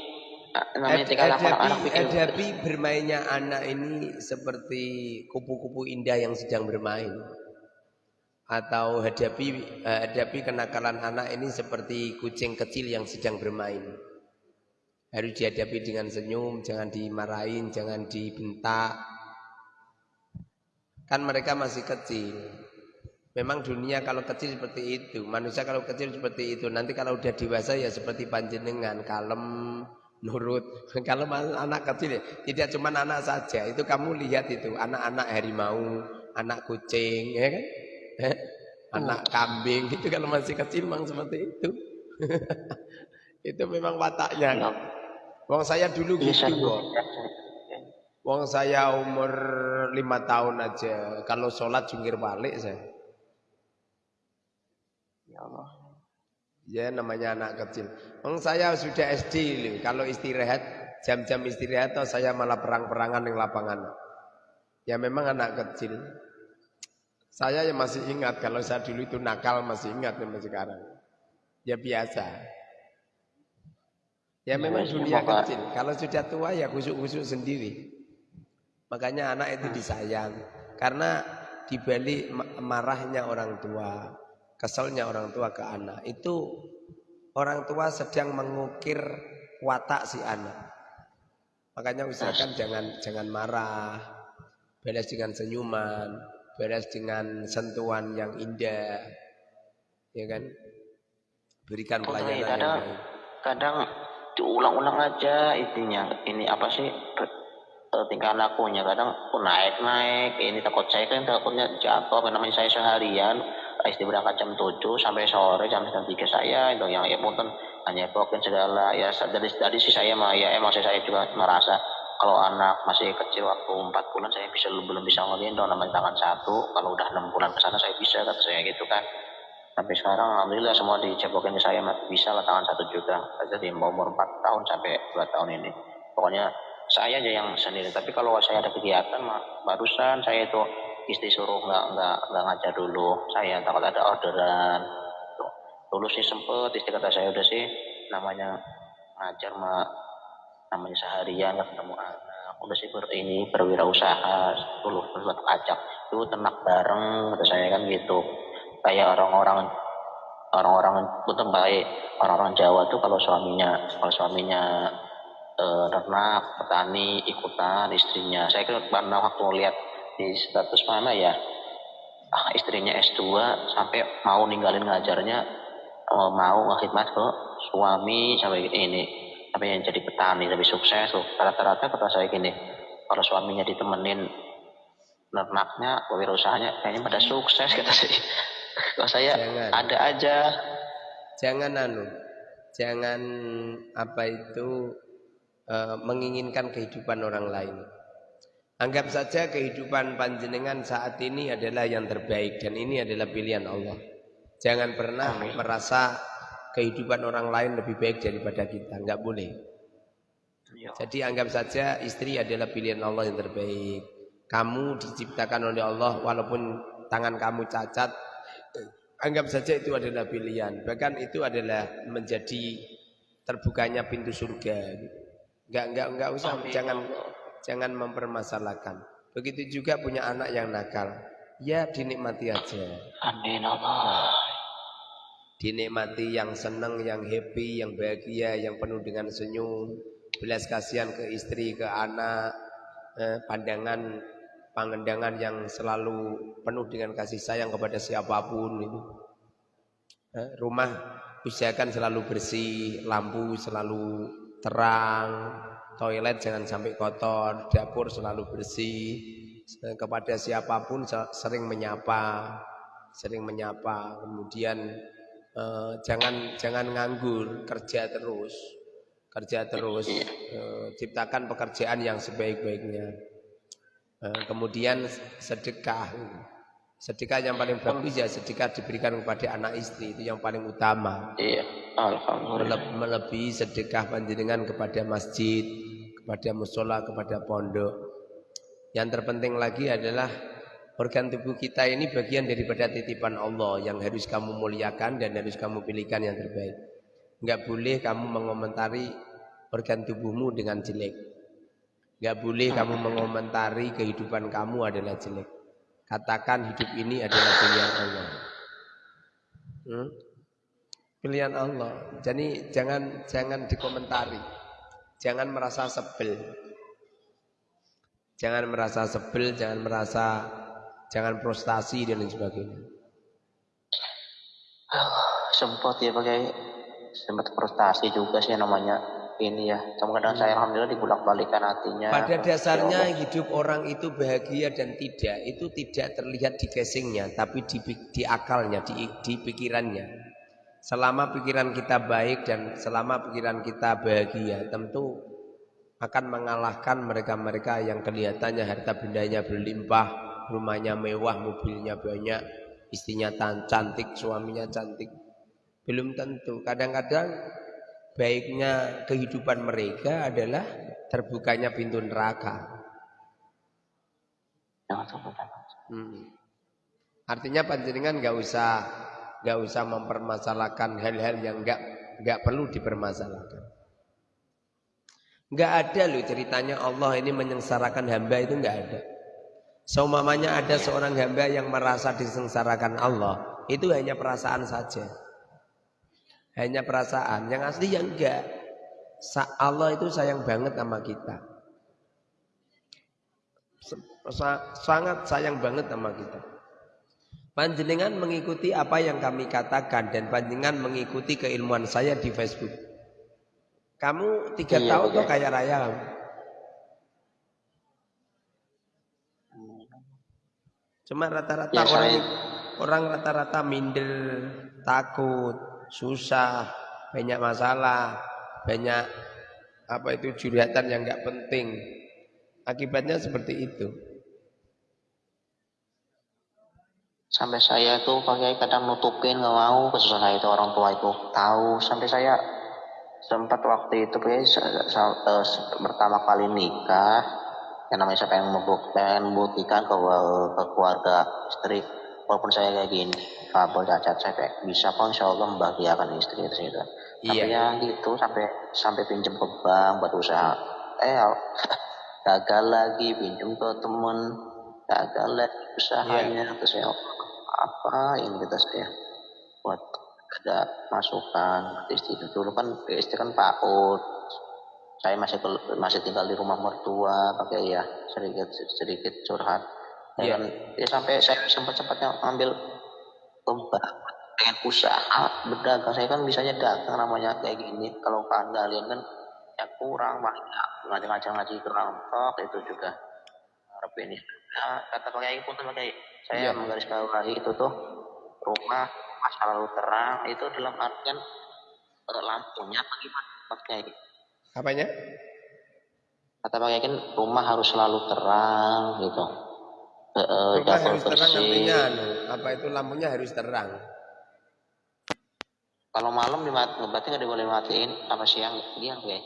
Ah, namanya tinggal anak-anak bikin. Bermainnya anak ini seperti kupu-kupu indah yang sedang bermain. Atau hadapi eh, hadapi kenakalan anak ini seperti kucing kecil yang sedang bermain. Harus dihadapi dengan senyum, jangan dimarahin, jangan dibentak. Kan mereka masih kecil. Memang dunia kalau kecil seperti itu, manusia kalau kecil seperti itu. Nanti kalau udah dewasa ya seperti panjenengan, kalem, nurut. Kalau anak kecil ya, tidak cuma anak saja. Itu kamu lihat itu, anak-anak harimau, anak kucing, ya kan? anak kambing itu kalau masih kecil memang seperti itu. itu memang wataknya. Wong saya dulu iya, gitu, Wong. Wong saya umur lima tahun aja, kalau sholat jungkir balik saya. Ya Allah. Ya namanya anak kecil. Wong saya sudah SD loh. Kalau istirahat jam-jam istirahat atau saya malah perang-perangan di lapangan. Ya memang anak kecil. Saya yang masih ingat kalau saya dulu itu nakal masih ingat sampai sekarang. Ya biasa. Ya memang dunia kecil. Kalau sudah tua ya kusuk-kusuk sendiri. Makanya anak itu disayang. Karena dibalik marahnya orang tua, keselnya orang tua ke anak, itu orang tua sedang mengukir watak si anak. Makanya usahakan jangan jangan marah, balas dengan senyuman, balas dengan sentuhan yang indah, ya kan? Berikan pelayanan kadang, yang baik. Kadang diulang-ulang aja intinya. Ini apa sih eh, tingkah lakunya? Kadang pun naik-naik. Ini takut saya kan takutnya jatuh. Namanya saya seharian istri berangkat jam 7 sampai sore jam setengah tiga saya itu yang ya pun hanya pokoknya segala ya dari tadi sih saya mah ya emang saya juga merasa kalau anak masih kecil waktu empat bulan saya bisa belum bisa ngegendong namanya tangan satu. Kalau udah enam bulan ke sana saya bisa kata saya gitu kan. Tapi sekarang alhamdulillah semua dicebokin ke saya bisa lah tangan satu juga. Aja di umur empat tahun sampai dua tahun ini. Pokoknya saya aja yang sendiri. Tapi kalau saya ada kegiatan mah barusan saya itu istri suruh nggak nggak nggak ngajar dulu. Saya takut ada orderan. Dulu sih sempet istri kata saya udah sih namanya ngajar mah namanya seharian nggak ketemu anak. Udah sih ber, ini berwirausaha dulu buat ajak. Itu ternak bareng kata saya kan gitu. Kayak orang-orang orang-orang betul baik. Orang-orang Jawa tuh kalau suaminya kalau suaminya eh, ternak petani ikutan istrinya. Saya kira pernah waktu lihat di status mana ya? Ah, istrinya S2 sampai mau ninggalin ngajarnya oh, mau ngkhidmat ke suami sampai ini sampai yang jadi petani lebih sukses tuh. Rata-rata kata saya gini kalau suaminya ditemenin ternaknya usahanya kayaknya pada sukses kata saya kalau saya jangan. ada aja. Jangan anu jangan apa itu uh, menginginkan kehidupan orang lain Anggap saja kehidupan panjenengan saat ini adalah yang terbaik dan ini adalah pilihan Allah. Jangan pernah Amin. merasa kehidupan orang lain lebih baik daripada kita, enggak boleh. Ya. Jadi anggap saja istri adalah pilihan Allah yang terbaik. Kamu diciptakan oleh Allah walaupun tangan kamu cacat, anggap saja itu adalah pilihan. Bahkan itu adalah menjadi terbukanya pintu surga. Enggak enggak enggak usah Amin. jangan Jangan mempermasalahkan. Begitu juga punya anak yang nakal. Ya dinikmati aja. Amin Allah. Dinikmati yang senang, yang happy, yang bahagia, yang penuh dengan senyum. Belas kasihan ke istri, ke anak. Eh, pandangan, pangendangan yang selalu penuh dengan kasih sayang kepada siapa pun itu. Eh, rumah usahakan selalu bersih, lampu selalu terang, toilet jangan sampai kotor, dapur selalu bersih, kepada siapa pun sering menyapa, sering menyapa, kemudian eh, jangan jangan nganggur, kerja terus, kerja terus, eh, ciptakan pekerjaan yang sebaik-baiknya, eh, kemudian sedekah, sedekah yang paling bagus ya sedekah diberikan kepada anak istri itu yang paling utama. Iya, alhamdulillah. Melebihi sedekah panjenengan kepada masjid, kepada musola, kepada pondok. Yang terpenting lagi adalah organ tubuh kita ini bagian daripada titipan Allah yang harus kamu muliakan dan harus kamu pilihkan yang terbaik. Enggak boleh kamu mengomentari organ tubuhmu dengan jelek. Enggak boleh kamu mengomentari kehidupan kamu adalah jelek. Katakan hidup ini adalah pilihan Allah. Hmm? Pilihan Allah. Jadi jangan jangan dikomentari. Jangan merasa sebel. Jangan merasa sebel, jangan merasa jangan frustasi dan lain sebagainya. sempat ya pakai sempat frustasi juga sih namanya ini ya. Cuma kadang saya alhamdulillah dibulak balikan hatinya. Pada dasarnya ya hidup orang itu bahagia dan tidak itu tidak terlihat di casingnya, tapi di, di akalnya, di, di pikirannya. Selama pikiran kita baik dan selama pikiran kita bahagia, tentu akan mengalahkan mereka-mereka yang kelihatannya harta bendanya berlimpah, rumahnya mewah, mobilnya banyak, istrinya cantik, suaminya cantik. Belum tentu. Kadang-kadang baiknya kehidupan mereka adalah terbukanya pintu neraka. Hmm. Artinya panjenengan nggak usah nggak usah mempermasalahkan hal-hal yang nggak nggak perlu dipermasalahkan. Nggak ada loh ceritanya Allah ini menyengsarakan hamba itu nggak ada. Seumamanya ada seorang hamba yang merasa disengsarakan Allah, itu hanya perasaan saja. Hanya perasaan, yang asli yang enggak. Allah itu sayang banget sama kita. Sangat sayang banget sama kita. Panjenengan mengikuti apa yang kami katakan dan panjenengan mengikuti keilmuan saya di Facebook. Kamu tiga iya, tahun tuh kayak raya Cuma rata-rata ya, orang orang rata-rata minder, takut, susah, banyak masalah, banyak apa itu juratan yang nggak penting. Akibatnya seperti itu. Sampai saya tuh pakai kadang nutupin nggak mau kesusahan itu orang tua itu tahu. Sampai saya sempat waktu itu kayak pertama kali nikah yang namanya siapa yang membuktikan ke, ke keluarga istri walaupun saya kayak gini kabel cacat saya kayak bisa kok insya Allah membahagiakan istri itu gitu. Iya. Tapi ya gitu sampai sampai pinjam ke bank buat usaha. Eh gagal lagi pinjam ke temen gagal lagi usahanya iya. terus saya apa ini kita saya buat ada masukan istri itu dulu kan istri kan PAUD saya masih masih tinggal di rumah mertua pakai ya sedikit sedikit curhat yeah. ya sampai saya sempat sempatnya ambil lomba pengen usaha berdagang saya kan bisanya dagang namanya kayak gini kalau kalian kan ya kurang banyak ngajak-ngajak ngaji kelompok itu juga harap ini nah, kata pakai pun pakai saya yeah. menggarisbawahi itu tuh rumah masa lalu terang itu dalam artian eh, lampunya bagaimana pakai Apanya? Kata Pak Yakin rumah harus selalu terang gitu. E, rumah harus bersih. terang artinya anu, apa itu lampunya harus terang. Kalau malam dimatiin, berarti nggak boleh matiin apa siang dia ya?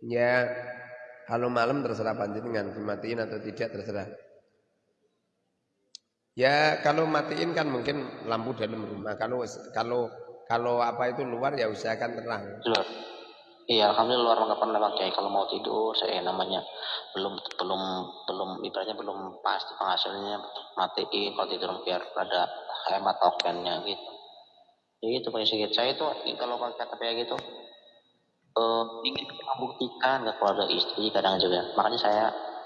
Ya, kalau malam terserah panjenengan dimatiin atau tidak terserah. Ya kalau matiin kan mungkin lampu dalam rumah. Kalau kalau kalau apa itu luar ya usahakan terang. Luar. Iya, alhamdulillah luar nggak pernah pakai. Kalau mau tidur, saya namanya belum belum belum ibaratnya belum pasti penghasilnya matiin kalau tidur biar pada hemat tokennya gitu. Jadi itu pakai sedikit. Saya itu kalau pakai kata kayak gitu uh, ingin membuktikan ke keluarga istri kadang juga. Makanya saya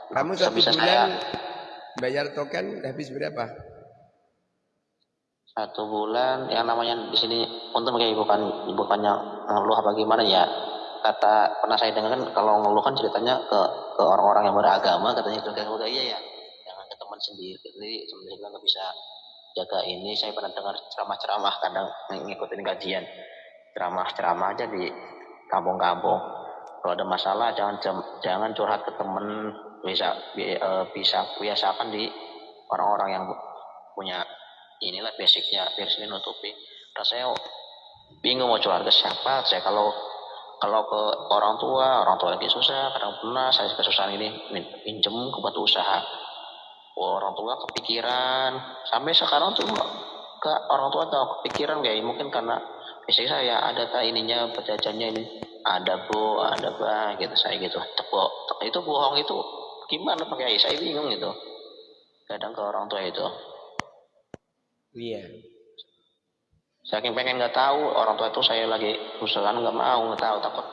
kamu satu bulan saya, bayar token habis berapa? Satu bulan yang namanya di sini untuk pakai bukan bukannya ngeluh apa gimana ya kata pernah saya dengar kan kalau ngeluh kan ceritanya ke ke orang-orang yang beragama katanya juga juga iya ya jangan ke teman sendiri jadi sebenarnya nggak bisa jaga ini. Saya pernah dengar ceramah-ceramah kadang ngikutin kajian. Ceramah-ceramah aja di kampung-kampung. Kalau ada masalah jangan jangan curhat ke temen. Bisa e, bisa biasakan di orang-orang yang punya inilah basicnya biar sini nutupi rasanya bingung mau curhat ke siapa. Saya kalau kalau ke orang tua orang tua lagi susah kadang pernah saya kesusahan ini pinjem ke buat usaha. Orang tua kepikiran. Sampai sekarang tuh ke orang tua tahu kepikiran kayak mungkin karena biasanya saya ada tak ininya penjajannya ini. Ada bu ada apa gitu saya gitu. Tepuk itu bohong itu gimana pakai saya bingung gitu. Kadang ke orang tua itu. Iya Saking pengen nggak tahu orang tua itu saya lagi usahakan nggak mau nggak tahu. Takut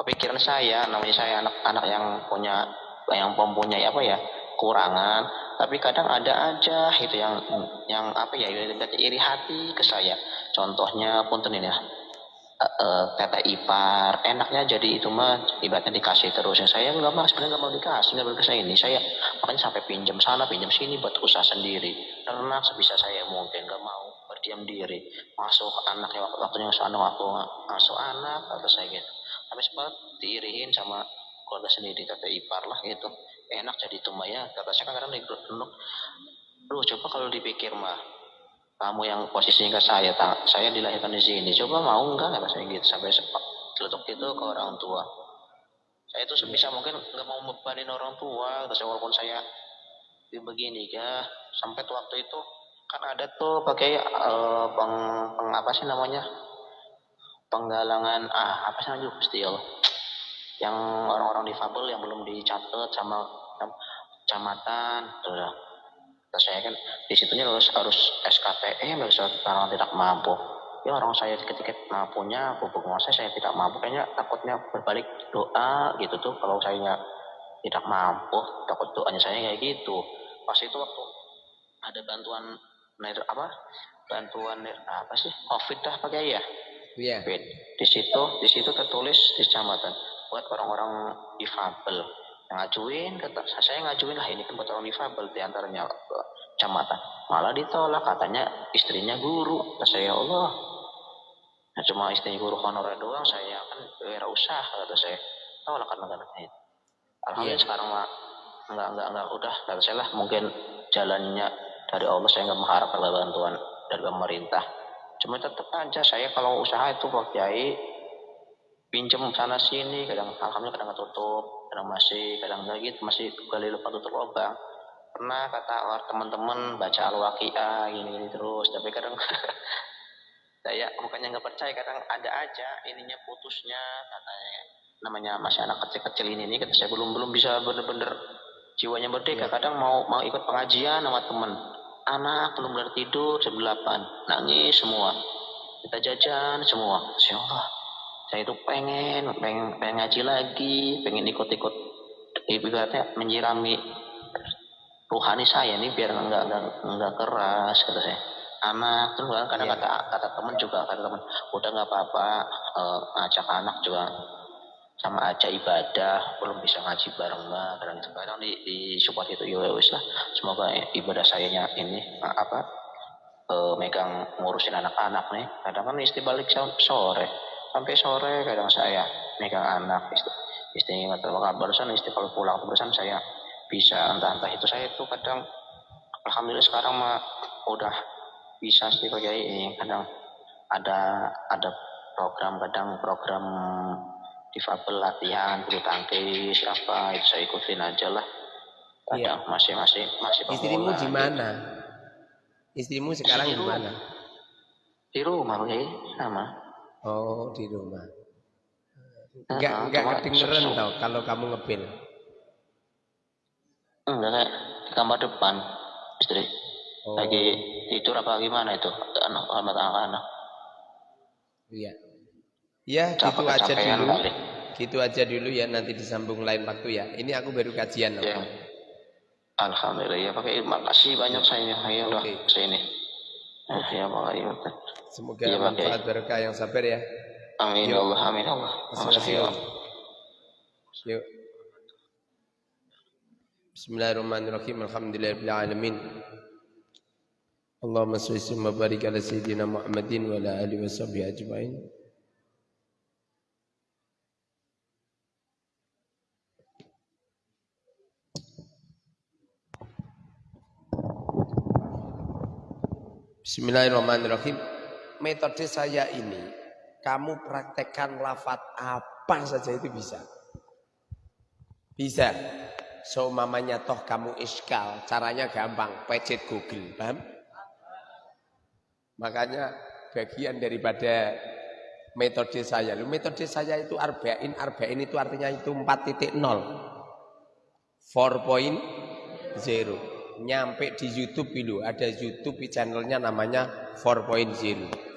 kepikiran saya namanya saya anak-anak yang punya yang mempunyai apa ya kurangan tapi kadang ada aja itu yang yang apa ya iri hati ke saya. Contohnya punten ini ya uh, tete ipar. Enaknya jadi itu mah ibaratnya dikasih terus. Yang saya nggak mau sebenarnya nggak mau dikasih nggak mau dikasih. Ini saya makanya sampai pinjam sana pinjam sini buat usaha sendiri. Ternak sebisa saya mungkin nggak mau berdiam diri. Masuk anak ya waktunya masuk anak waktu masuk anak atau saya gitu. Tapi sempat diirihin sama keluarga sendiri tete ipar lah gitu. Enak jadi itu mah ya kata saya kan kadang di lu coba kalau dipikir mah kamu yang posisinya ke saya tak saya dilahirkan di sini coba mau enggak nggak saya gitu. Sampai sempat celetuk itu ke orang tua. Saya itu sebisa mungkin nggak mau membebanin orang tua, terus walaupun saya begini ya sampai waktu itu kan ada tuh pakai uh, peng, peng apa sih namanya? Penggalangan ah apa sih namanya? Still yang orang-orang difabel yang belum dicatat sama kecamatan terus saya kan di situnya harus harus SKPM harus orang tidak mampu. Ya orang saya ketika mampunya pupuk saya saya tidak mampu kayaknya takutnya berbalik doa gitu tuh kalau saya tidak mampu takut doanya saya kayak gitu. Pas itu waktu ada bantuan apa? Bantuan apa sih? Covid dah pakai ya? Iya. Yeah. Di situ, di situ tertulis di kecamatan buat orang-orang difabel yang ngajuin kata saya ngajuin lah ini kan buat orang difabel di antaranya kecamatan malah ditolak katanya istrinya guru. Kata saya ya Allah. Nah, cuma istrinya guru honorer doang saya kan wira usaha kata saya. Tolak karena karena itu alhamdulillah yeah. sekarang mah enggak enggak enggak udah kata saya lah mungkin jalannya dari Allah saya nggak mengharapkan bantuan dari pemerintah. Cuma tetap aja saya kalau usaha itu Pak Kiai pinjam sana sini kadang alhamdulillah kadang tutup kadang masih kadang gitu masih gali lupa tutup lubang. Pernah kata teman-teman baca al-waqiah gini, gini terus tapi kadang saya bukannya nggak percaya kadang ada aja ininya putusnya katanya namanya masih anak kecil-kecil ini nih kata saya belum belum bisa bener-bener jiwanya merdeka. Iya. kadang mau mau ikut pengajian sama temen anak belum benar tidur jam 8 nangis semua. Kita jajan semua. Masya Allah. Saya itu pengen pengen pengen ngaji lagi pengen ikut-ikut. Ibaratnya menyirami rohani saya ini biar nggak nggak keras kata saya. Anak terus kan kadang yeah. kata kata teman juga kata teman udah nggak apa-apa uh, ngajak anak juga sama aja ibadah belum bisa ngaji bareng itu kadang di, di support itu ya wis lah. Semoga ibadah sayanya ini apa e, megang ngurusin anak-anak nih. Kadang kan istri balik sore. Sampai sore kadang saya megang anak istri istri nggak terlalu barusan istri kalau pulang barusan saya bisa entah-entah. Itu saya itu kadang alhamdulillah sekarang mah udah bisa sih kayak ini kadang ada ada program kadang program difabel latihan bulu tangkis apa itu saya ikutin aja lah. Iya. masih masih masih istrimu di mana istrimu sekarang di mana di rumah ya sama. Oh di rumah. Enggak uh, enggak kedengeran tau kalau kamu ngepil. Enggak kayak di kamar depan istri. Oh. lagi tidur apa gimana itu? Anak anak anak iya Ya, gitu aja dulu. Kali. Gitu aja dulu ya, nanti disambung lain waktu ya. Ini aku baru kajian. Ya. Alhamdulillah ya, pakai makasih banyak saya. Ayo okay. sini. Eh, ya, makasih. Semoga ya, manfaat berkah yang sabar ya. Amin ya Allah, amin ya Allah. Bismillahirrahmanirrahim. Yuk. Bismillahirrahmanirrahim. Alhamdulillahirabbil alamin. Allahumma shalli wa barik ala sayyidina Muhammadin wa ala alihi washabbihi ajmain. Bismillahirrahmanirrahim. Metode saya ini, kamu praktekkan lafat apa saja itu bisa. Bisa. So mamanya toh kamu iskal, caranya gampang, pecet Google, paham? Makanya bagian daripada metode saya. Lu metode saya itu arba'in, arba'in itu artinya itu 4.0. 4.0 nyampe di YouTube dulu ada YouTube channelnya namanya 4.0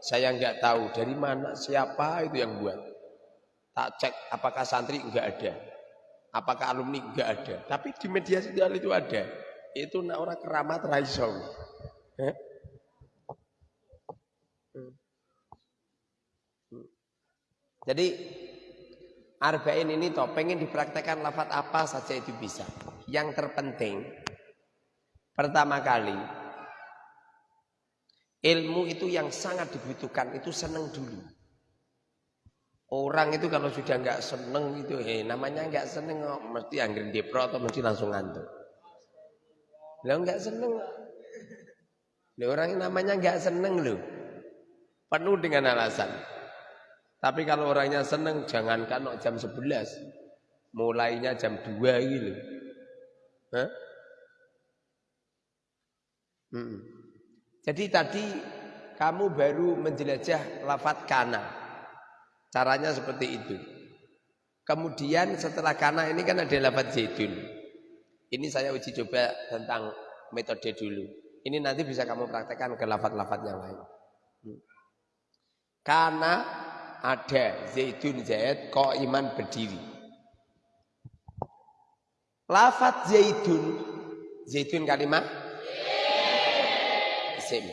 saya nggak tahu dari mana siapa itu yang buat. Tak cek apakah santri nggak ada apakah alumni nggak ada. Tapi di media sosial itu ada. Itu orang keramat raiso eh? jadi Arba'in ini toh pengen dipraktekkan lafat apa saja itu bisa. Yang terpenting Pertama kali, ilmu itu yang sangat dibutuhkan itu seneng dulu. Orang itu kalau sudah nggak seneng itu, eh namanya nggak seneng, oh, mesti angger depro atau mesti langsung ngantuk. Lo nggak seneng, lo orang namanya nggak seneng lo, penuh dengan alasan. Tapi kalau orangnya seneng, jangankan jam 11, Mulainya jam 2 gitu. Hah? Hmm. Jadi tadi kamu baru menjelajah lafat kana. Caranya seperti itu. Kemudian setelah kana ini kan ada lafat zaitun. Ini saya uji coba tentang metode dulu. Ini nanti bisa kamu praktekkan ke lafat-lafat yang lain. Hmm. Karena ada zaitun zaid kok iman berdiri. Lafat zaitun, zaitun kalimat isim.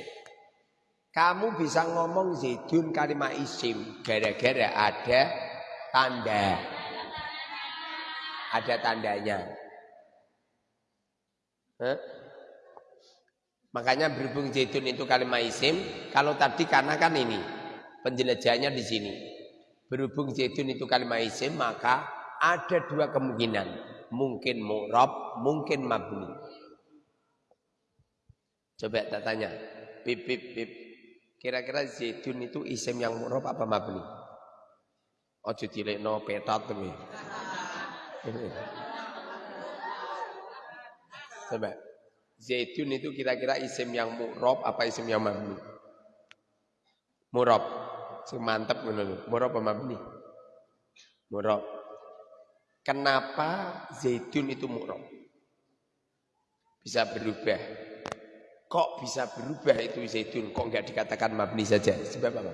Kamu bisa ngomong zaitun kalimat isim gara-gara ada tanda. Ada tandanya. Huh? Makanya berhubung zaitun itu kalimat isim, kalau tadi karena kan ini penjelajahannya di sini. Berhubung zaitun itu kalimat isim, maka ada dua kemungkinan. Mungkin mu'rab, mungkin mabni. Coba tak tanya. Bip, bip, bip. Kira-kira zaitun itu isim yang mu'rab apa mabni? Ojo no petat tuh. Coba. Zaitun itu kira-kira isim yang mu'rob apa isim yang mabni? Mu'rob. Sing mantep ngono Mu'rob apa mabni? Mu'rob. Kenapa zaitun itu mu'rob? Bisa berubah. Kok bisa berubah itu zaitun? Kok enggak dikatakan mabni saja? Sebab apa?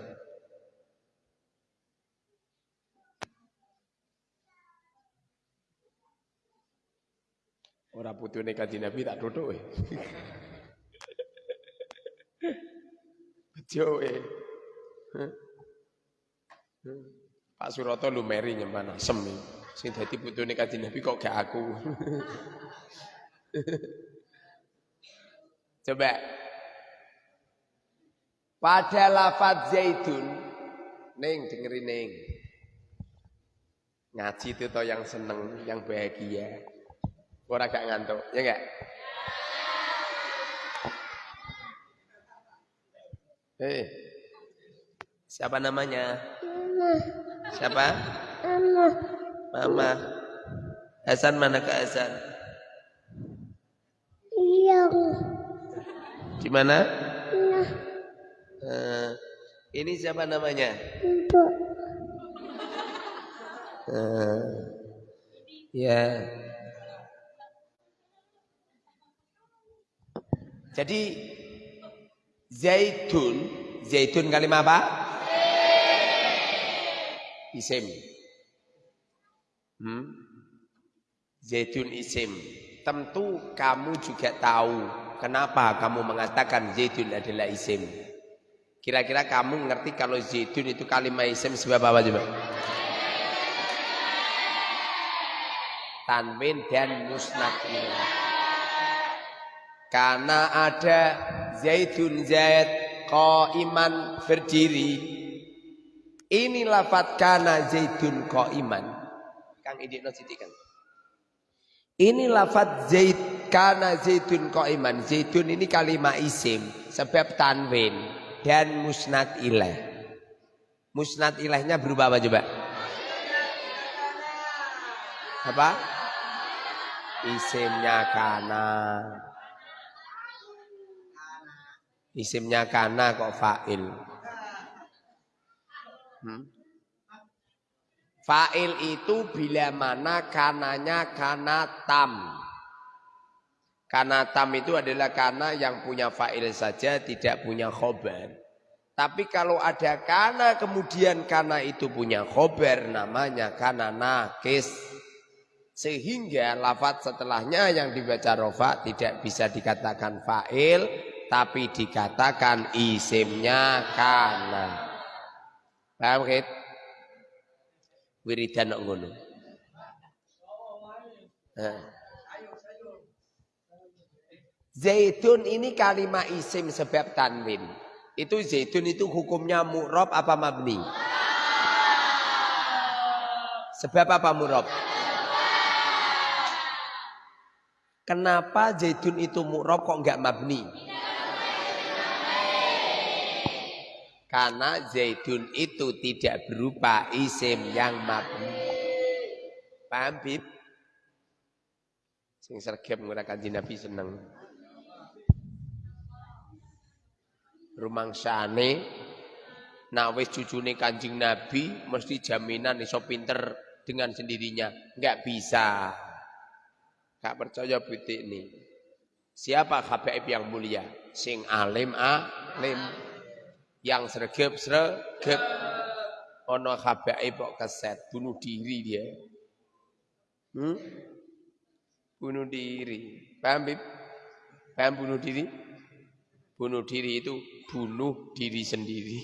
Ora putune kanjeng Nabi tak we. Bejo we. Pak Suroto lumeri nyemban asem sing dadi putune kanjeng Nabi kok gak aku. Coba pada lafaz zaitun Neng dengerin neng Ngaji itu toh yang seneng, yang bahagia Orang gak ngantuk, ya enggak? Hei, siapa namanya? Mama. Siapa? Mama. Mama. Hasan mana ke Hasan? Iya. Di mana? Iya. Uh, ini siapa namanya? Ibu. Uh, ya. Jadi zaitun, zaitun kalimat apa? Isim. Hmm? Zaitun isim. Tentu kamu juga tahu kenapa kamu mengatakan zaitun adalah isim. Kira-kira kamu ngerti kalau zaitun itu kalimat isim sebab apa coba? Tanwin dan musnad karena ada Zaidun Zaid iman berdiri. Ini lafat kana Zaidun iman. Kang kan. Ini lafat Zaid kana Zaidun iman. Zaidun ini kalimat isim sebab tanwin dan musnad ilah. Musnad ilahnya berubah apa coba? Apa? Isimnya kana. Isimnya kana kok fa'il. Hmm? Fa'il itu bila mana kananya kana tam. Kana tam itu adalah kana yang punya fa'il saja tidak punya khobar. Tapi kalau ada kana kemudian kana itu punya khobar namanya kana nakis. Sehingga lafat setelahnya yang dibaca rofa tidak bisa dikatakan fa'il tapi dikatakan isimnya kana. Paham kit? Wiridan ngono. Zaitun ini kalimat isim sebab tanwin. Itu zaitun itu hukumnya mu'rob apa mabni? Sebab apa mu'rob? Kenapa zaitun itu mu'rob kok enggak mabni? Karena zaidun itu tidak berupa isim yang mabni. Paham, Bib? Sing sergap kanji Nabi seneng. Rumangsane nak wis cucune Kanjeng Nabi mesti jaminan iso pinter dengan sendirinya. Enggak bisa. Enggak percaya butik ini. Siapa habaib yang mulia? Sing alim alim. Yang sregep sregep. Ono habaib kok keset bunuh diri dia. Hmm? Bunuh diri. Paham, Bib? Paham bunuh diri? Bunuh diri itu bunuh diri sendiri.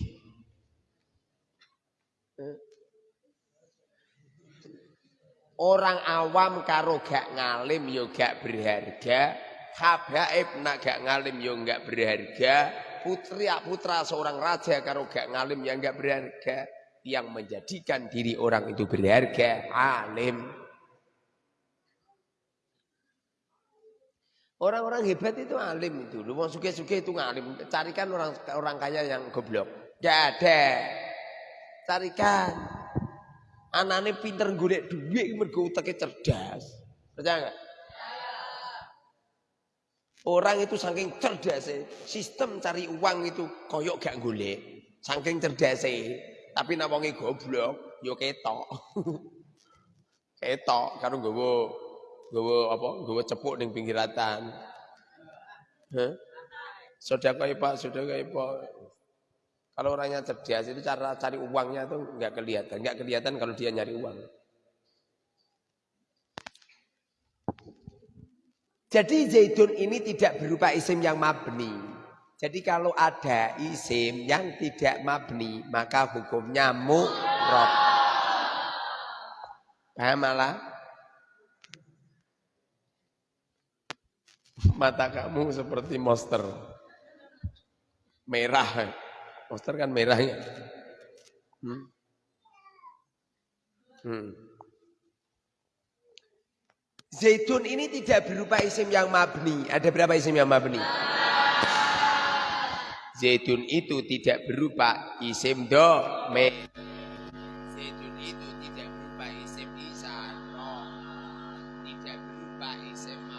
Orang awam karo gak ngalim yo gak berharga, habaib nak gak ngalim yo gak berharga, putri putra seorang raja karo gak ngalim yang gak berharga, yang menjadikan diri orang itu berharga, alim. Orang-orang hebat itu alim itu. Lu mau suke-suke itu ngalim. Carikan orang orang kaya yang goblok. Gak ada. Carikan. Anaknya pinter golek duit mergo utake cerdas. Percaya enggak? Orang itu saking cerdas sistem cari uang itu koyok gak golek. Saking cerdas tapi nak goblok yo ketok. ketok karo nggawa nggawa apa? Nggawa cepuk ning pinggiratan. Hah? Sedekah Pak, sedekah Pak. Kalau orangnya cerdas itu cara cari uangnya itu nggak kelihatan, nggak kelihatan kalau dia nyari uang. Jadi zaitun ini tidak berupa isim yang mabni. Jadi kalau ada isim yang tidak mabni, maka hukumnya mu'rob. Paham malah? Mata kamu seperti monster. Merah. Poster kan merahnya. Hmm. Hmm. Zaitun ini tidak berupa isim yang mabni. Ada berapa isim yang mabni? Zaitun itu tidak berupa isim do me. Zaitun itu tidak berupa isim isaro. Tidak berupa isim mausul.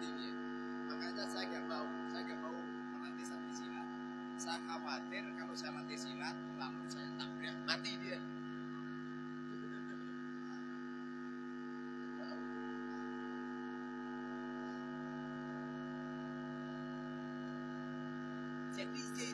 Dia. Makanya saya gak mau, saya gak mau melatih satu silat. Saya khawatir kalau saya latih silat, lalu saya tabrak mati dia. Jadi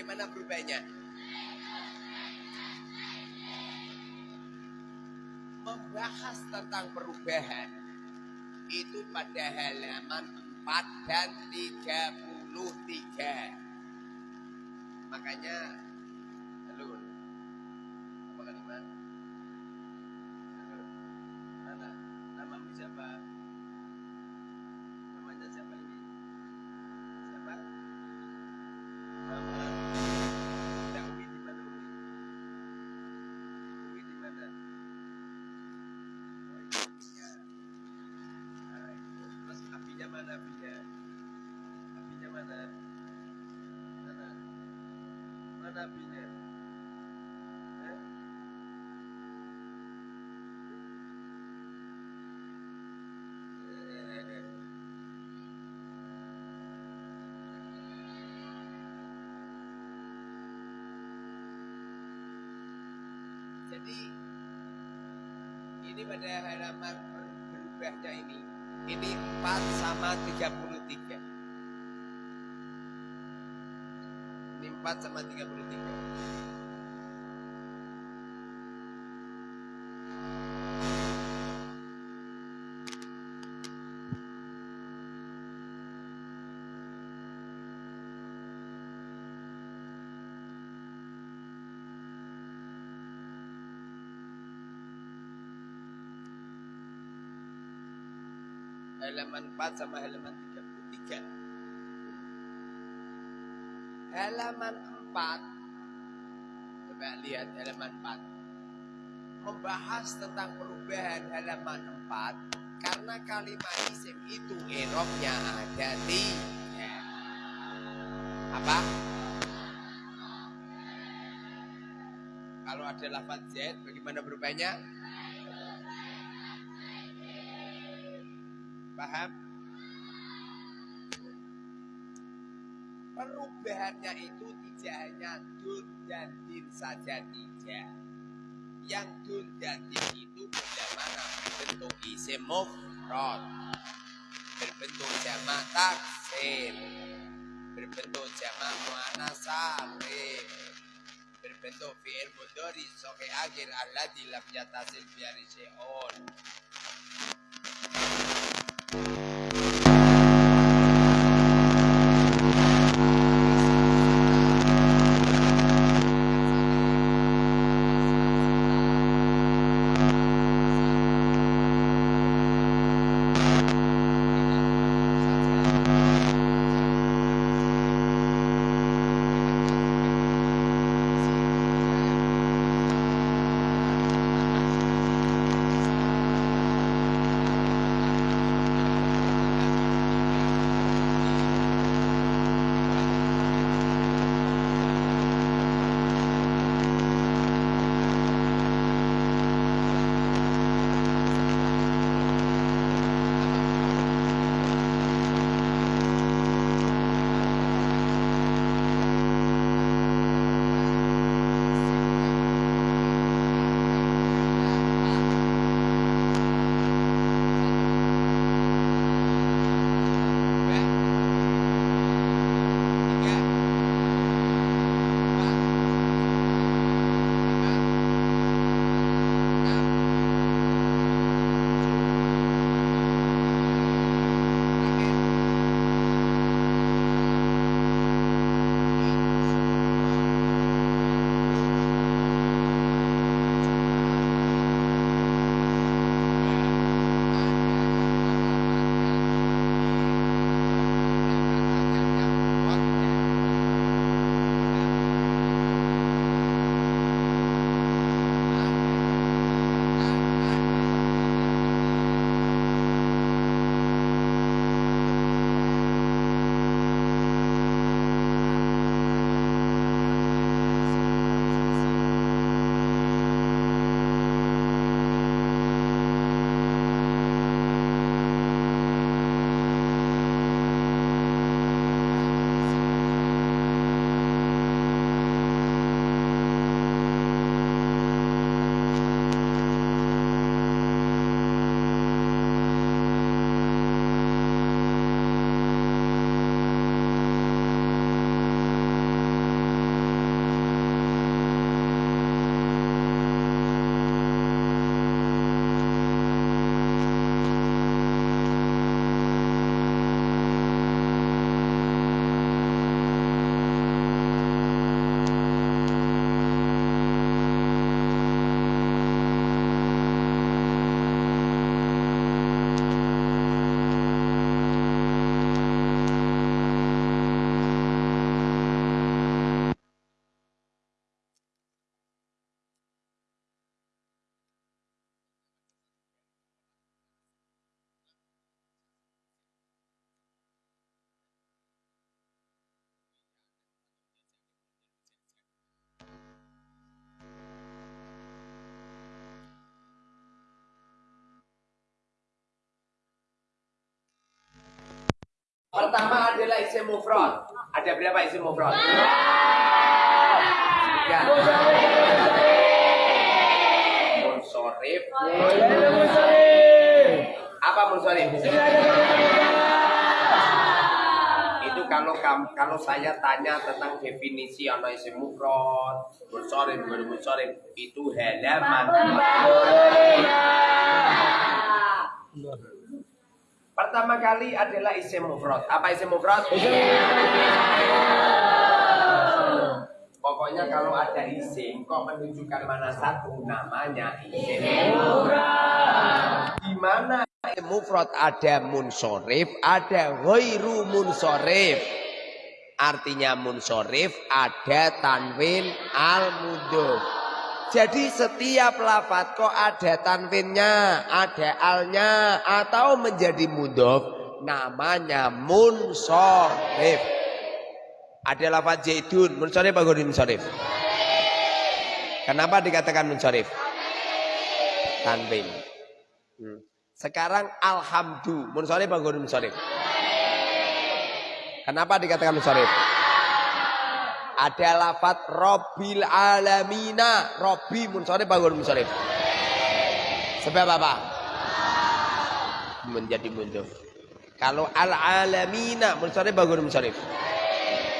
Bagaimana berubahnya? Membahas tentang perubahan itu pada halaman 4 dan 33. Makanya halo. Apa kalimat? Halo. Mana? Namamu siapa? Namanya siapa ini? Siapa? Mama. Ada Uwi di mana Uwi? Uwi di mana? Oh, ini ya. Ah, itu. Terus apinya mana apinya? Apinya mana? Mana? Mana apinya? Eh? Eh. Jadi ini pada halaman ber- berubahnya ini. Ini 4 sama 33. Ini 4 sama 33. Halaman 4 sama halaman 33. Halaman 4 Coba lihat halaman 4 Membahas tentang perubahan halaman 4 Karena kalimat isim itu Eropnya ada tiga Apa? Kalau ada lafaz Z bagaimana berubahnya? Perubahannya itu tidak hanya dun dan din saja tidak. Yang dun dan din itu bagaimana berbentuk isim mufrad, berbentuk jamak taksir, berbentuk jamak muannas salim, berbentuk fi'il mudhari sahih akhir alladzi lam yatasil bi syai'un. Pertama adalah isim mufrad. Ada berapa isim mufrad? Tiga. Munsorif. Apa munsorif? Itu kalau kalau saya tanya tentang definisi ana isim mufrad, munsorif, munsorif itu halaman. Pertama kali adalah isim mufrad. Apa isim mufrad? Pokoknya kalau ada isim kok menunjukkan mana satu namanya isim mufrad. Di mana isim mufrad ada munsorif, ada ghairu munsorif. Artinya munsorif ada tanwin al-mudhaf. Jadi setiap lafat kok ada tanwinnya, ada alnya, atau menjadi mudhof, namanya munsorif. Ada lafat zaidun, munsorif apa munsorif? Kenapa dikatakan munsorif? Tanwin. Hmm. Sekarang alhamdu, munsorif apa munsorif? Kenapa dikatakan munsorif? Ada lafat Robbil alamina. Robbi munsorif bangun munsorif. Sebab apa? Menjadi mundur. Kalau al alamina munsorif bangun munsorif.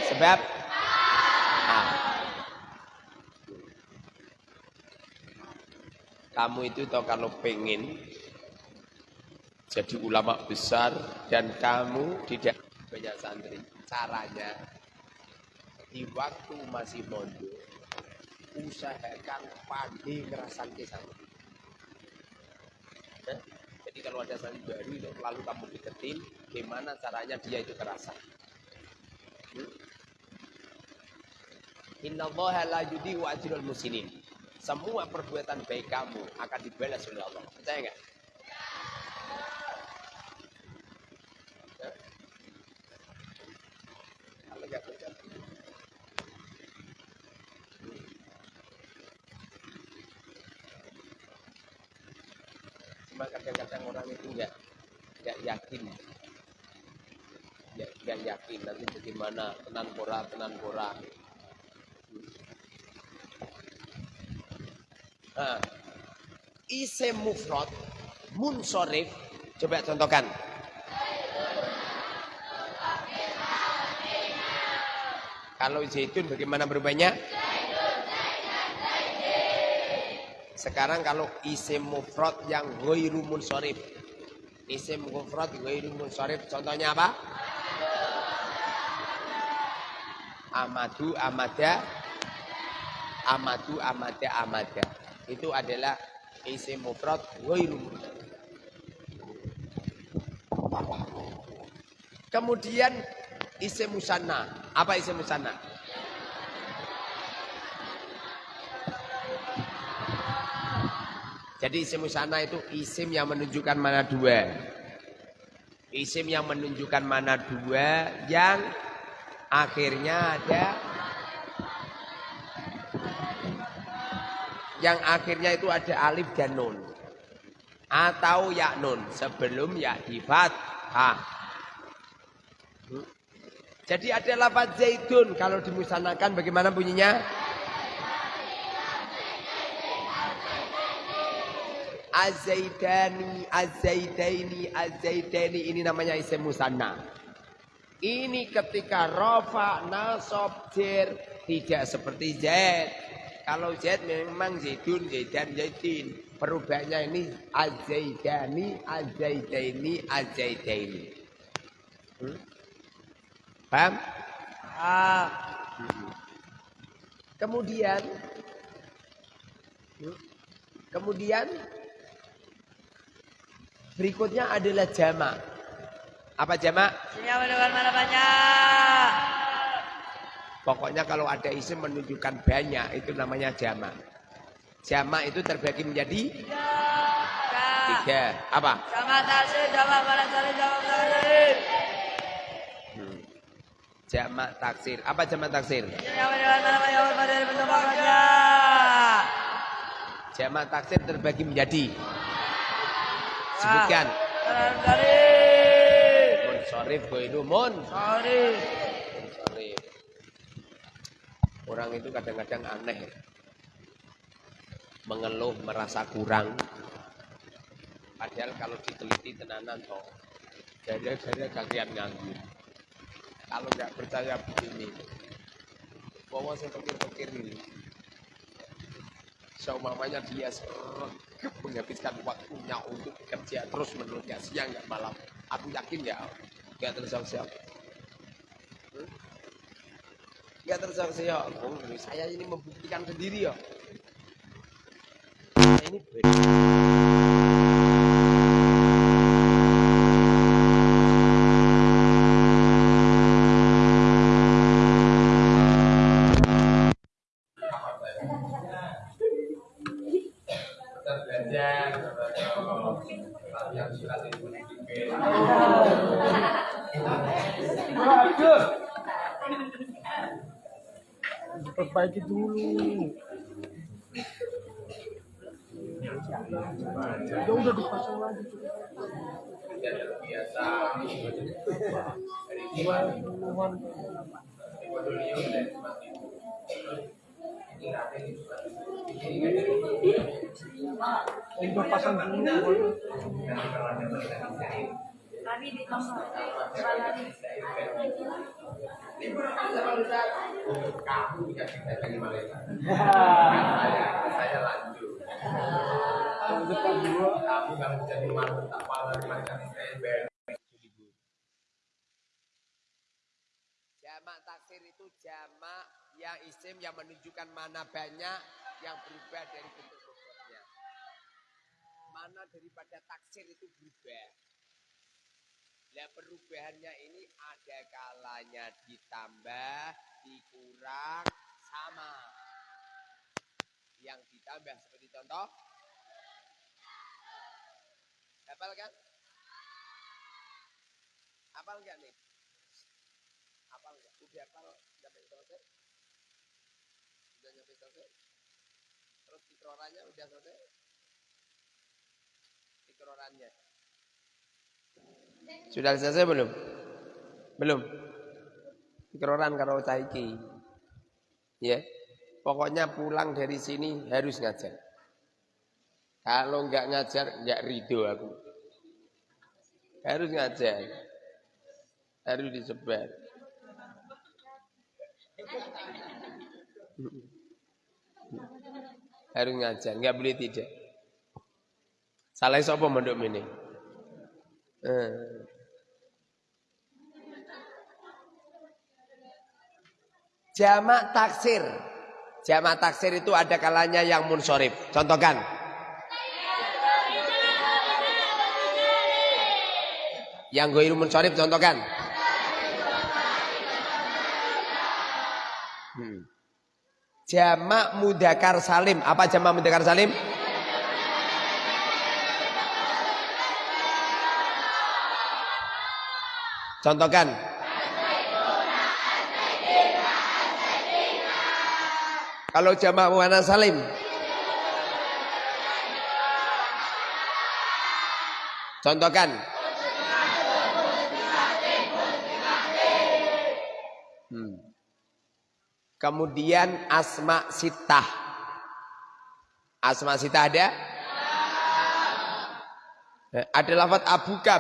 Sebab ah. Kamu itu tau kalau pengen jadi ulama besar dan kamu tidak banyak santri. Caranya di waktu masih mondok usahakan pandai ngerasan santri. Eh? Jadi kalau ada santri baru lalu kamu deketin, gimana caranya dia itu kerasa. Hmm? Inna Allah la muslimin. Semua perbuatan baik kamu akan dibalas oleh Allah. Percaya enggak? Cuma kadang-kadang orang itu enggak enggak yakin. Enggak, enggak yakin nanti bagaimana tenan pora tenan pora. Nah, isim mufrad munsorif. Coba contohkan. Kalau zaitun bagaimana berubahnya Sekarang kalau isim mufrad yang ghairu munsharif. Isim mufrad ghairu munsharif contohnya apa? Amadu, amada, amadu, amada, amada. Itu adalah isim mufrad ghairu Kemudian isim musanna. Apa isim musanna? Jadi isim musana itu isim yang menunjukkan mana dua. Isim yang menunjukkan mana dua yang akhirnya ada yang akhirnya itu ada alif dan nun atau ya nun sebelum ya di. Jadi ada lafaz zaitun kalau dimusanakan bagaimana bunyinya? Azaidani, Azaidaini, Azaidaini ini namanya isim musanna. Ini ketika rofa, nasab, jer tidak seperti Zaid. Kalau Zaid memang Zaidun, Zaidan, Zaidin. Perubahannya ini Azaidani, Azaidaini, Azaidaini. Hmm? Paham? Ah. Kemudian hmm? Kemudian Berikutnya adalah jamak. Apa jamak? Sinyal menunjukkan mana banyak. Pokoknya kalau ada isim menunjukkan banyak itu namanya jamak. Jamak itu terbagi menjadi tiga. tiga. Apa? Jamak taksir, jamak mana jamak taksir. Hmm. Jamak taksir. Apa jamak taksir? Banyak. Jamak taksir terbagi menjadi Sebutkan. Sorif itu mun. Sorry. Sorif. Orang itu kadang-kadang aneh. Mengeluh, merasa kurang. Padahal kalau diteliti tenanan toh. Gara-gara kalian nganggur. Kalau nggak percaya begini. Bawa saya pikir-pikir ini. Seumamanya dia sergap menghabiskan waktunya untuk bekerja terus menerus ya siang nggak malam. Aku yakin ya nggak tersiap-siap. Hmm? Nggak tersiap-siap. Oh, saya ini membuktikan sendiri ya. Ini beda. Perbaiki dulu. Ya udah dipasang lagi. Udah pasang dulu. saya lanjut. Kamu kalau jadi tak pala. Jamak taksir itu jamak yang isim yang menunjukkan mana banyak yang berubah dari bentuk pokoknya. Mana daripada taksir itu berubah. Nah perubahannya ini ada kalanya ditambah, dikurang, sama. Yang ditambah seperti contoh. Hafal kan? Hafal enggak nih? Hafal enggak? Udah hafal sampai selesai? Udah nyampe selesai? Terus tikrorannya udah selesai? Tikrorannya. Sudah selesai belum? Belum. Tikroran karo caiki. Ya. Pokoknya pulang dari sini harus ngajar. Kalau enggak ngajar, enggak ridho aku. Harus ngajar. Harus disebar. Harus ngajar, enggak boleh tidak. Salah sapa mondok ini? Eh. Jamak taksir. Jamak taksir itu ada kalanya yang munsorif. Contohkan. Yang goiru munsorif contohkan. Hmm. Jamak mudakar salim. Apa jamak mudakar salim? Contohkan. Kalau jamak muannas salim. Contohkan. Hmm. Kemudian asma sitah. Asma sitah ada? Eh, Ada lafaz abuka.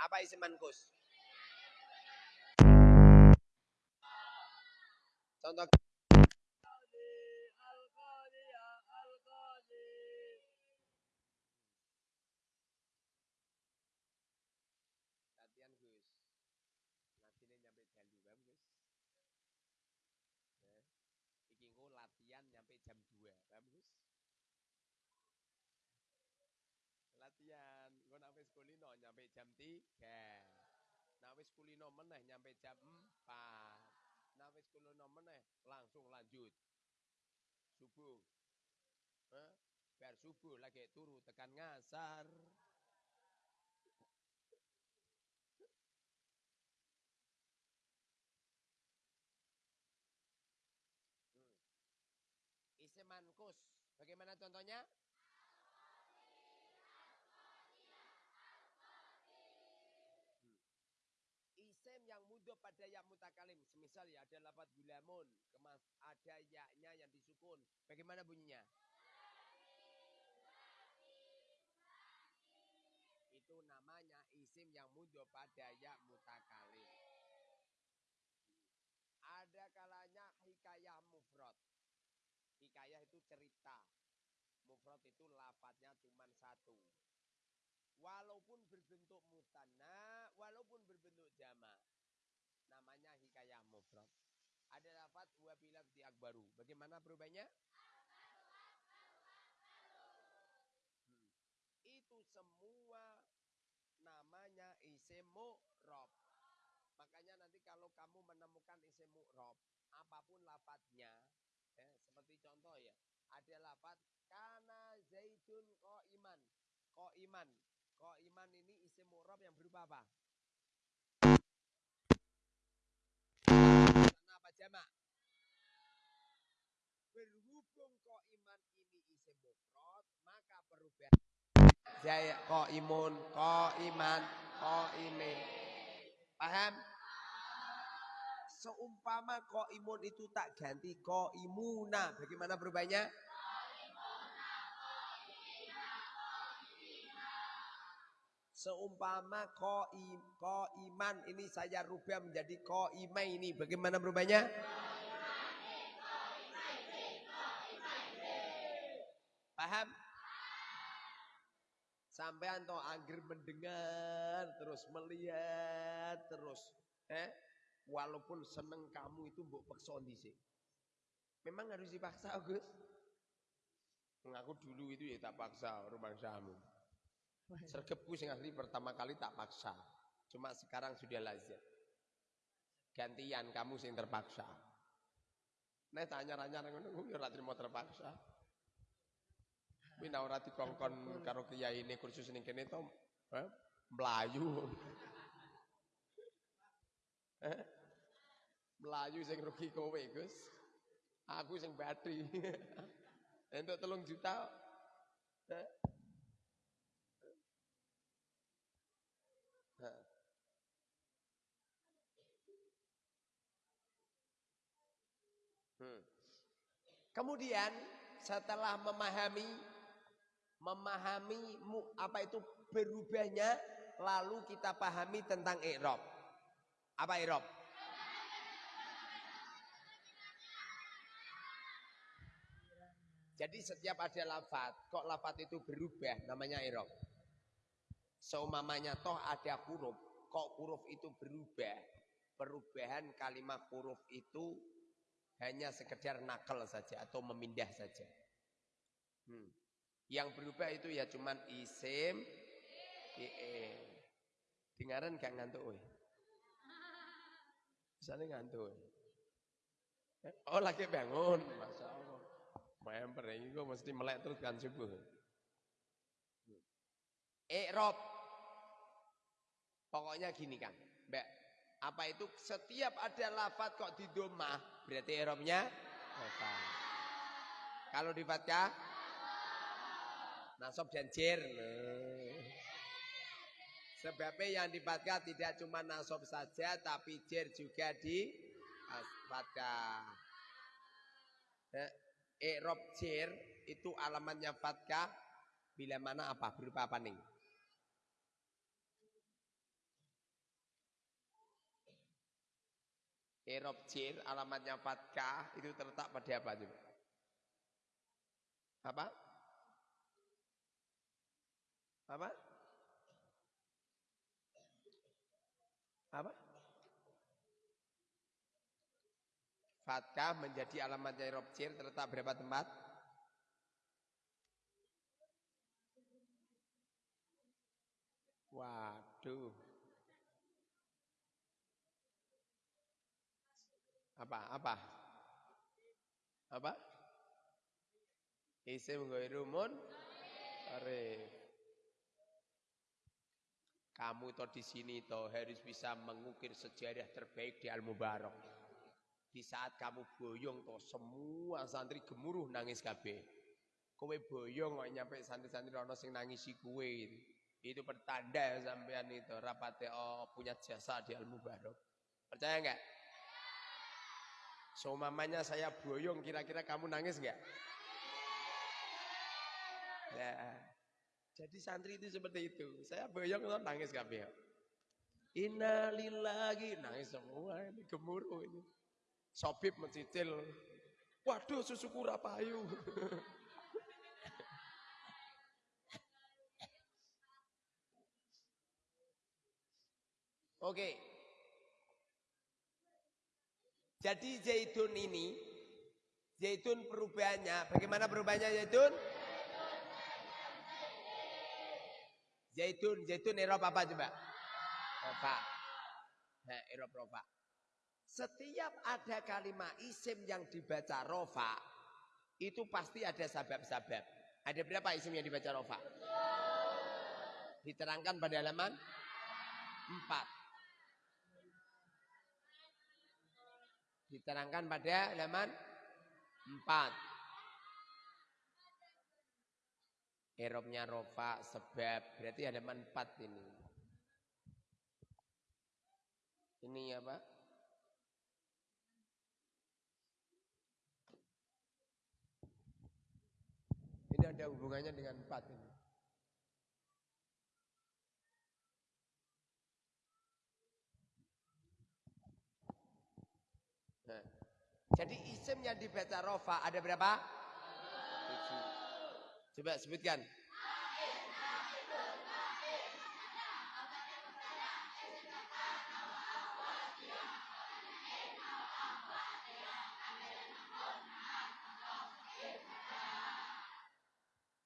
Apa isim mankus? Contoh. Latihan nyampe jam 2, paham Gus? Latihan, wis kulino nyampe jam 3. Nek wis kulino meneh nyampe jam 4. Nek wis kulino meneh langsung lanjut. Subuh. Eh, biar subuh lagi turu tekan ngasar. Hmm. Isim mankus. Bagaimana contohnya? Isim yang mudah pada ya mutakalim. Semisal ya ada lapat gulamun. Kemas, ada yaknya yang disukun. Bagaimana bunyinya? Itu namanya isim yang mudah pada ya mutakalim. Ada kalanya hikayah mufrad. Hikayah itu cerita. Mufrad itu lafadznya cuma satu. Walaupun berbentuk mutanna, walaupun berbentuk jama. Namanya hikayah mufrad. Ada lafadz wa di akbaru. Bagaimana perubahannya? Hmm. Itu semua namanya isim mu'rob. Makanya nanti kalau kamu menemukan isim mu'rob, apa pun lafadznya, ya, seperti contoh ya, ada lafadz kana zaidun ko iman, ko iman, ko iman ini isim mu'rob yang berupa apa? Jamak? Berhubung ko iman ini isim mufrad, maka perubahan Jaya iman, ko imin. Paham? Seumpama ko imun itu tak ganti ko imuna. Bagaimana perubahannya? Seumpama ko, im, iman ini saya rubah menjadi ko imai ini. Bagaimana perubahannya? Paham? Sampai anto angger mendengar terus melihat terus eh walaupun seneng kamu itu mbok paksa sih. Memang harus dipaksa Gus. Mengaku dulu itu ya tak paksa rumah kamu. Sergepku sing asli pertama kali tak paksa. Cuma sekarang sudah lazim. Gantian kamu sing terpaksa. Nek tanya-tanya ngono ya ora trimo terpaksa. Kuwi nek ora dikongkon karo ini kursus ning kene to eh, mlayu. Eh? Melayu sing rugi kowe, Gus. Aku sing batri. Entuk telung juta. Eh. Hmm. Kemudian setelah memahami memahami apa itu berubahnya lalu kita pahami tentang i'rab. Apa i'rab? Jadi setiap ada lafat, kok lafat itu berubah namanya i'rab. Seumamanya toh ada huruf, kok huruf itu berubah. Perubahan kalimat huruf itu hanya sekedar nakal saja atau memindah saja. Hmm. Yang berubah itu ya cuman isim, fi'il. Dengaran gak ngantuk. Misalnya ngantuk. Eh, Oh lagi bangun, masya Allah. Member ini gue mesti melek terus kan subuh. Iqrob. Pokoknya gini kan. Apa itu setiap ada lafat kok di domah, berarti irobnya lafat. Kalau di fatkah nasab dan jir. Sebabnya yang di fatkah tidak cuma nasab saja tapi jir juga di fatkah. Eh, Iqrob jir itu alamatnya fatkah bila mana apa berupa apa nih? Erob jir alamatnya fatkah itu terletak pada apa coba? Apa? Apa? Apa? Fatkah menjadi alamatnya Erob jir terletak berapa tempat? Waduh. Apa? Apa? Apa? Isim ghairumun arif. Kamu toh di sini toh harus bisa mengukir sejarah terbaik di Al Mubarak. Di saat kamu boyong toh semua santri gemuruh nangis kabeh. Kowe boyong kok nyampe santri-santri ono sing nangisi kowe gitu. Itu pertanda sampean itu rapate oh, punya jasa di Al Mubarak. Percaya So mamanya saya boyong kira-kira kamu nangis enggak? Ya. Jadi santri itu seperti itu. Saya boyong tuh nangis kabeh. Innalillahi nangis semua ini gemuruh ini. Sobib mencicil. Waduh susuku rapayu. Oke. Jadi zaitun ini, zaitun perubahannya, bagaimana perubahannya zaitun? Zaitun, zaitun Eropa apa coba? Rofa. Nah, Eropa rofa. Setiap ada kalimat isim yang dibaca rofa, itu pasti ada sabab-sabab. Ada berapa isim yang dibaca rofa? Diterangkan pada halaman 4. Diterangkan pada halaman 4. Erobnya rofa sebab berarti halaman 4 ini. Ini apa? Ini ada hubungannya dengan 4 ini. Nah, jadi isim yang dibaca rofa ada berapa? Coba sebutkan.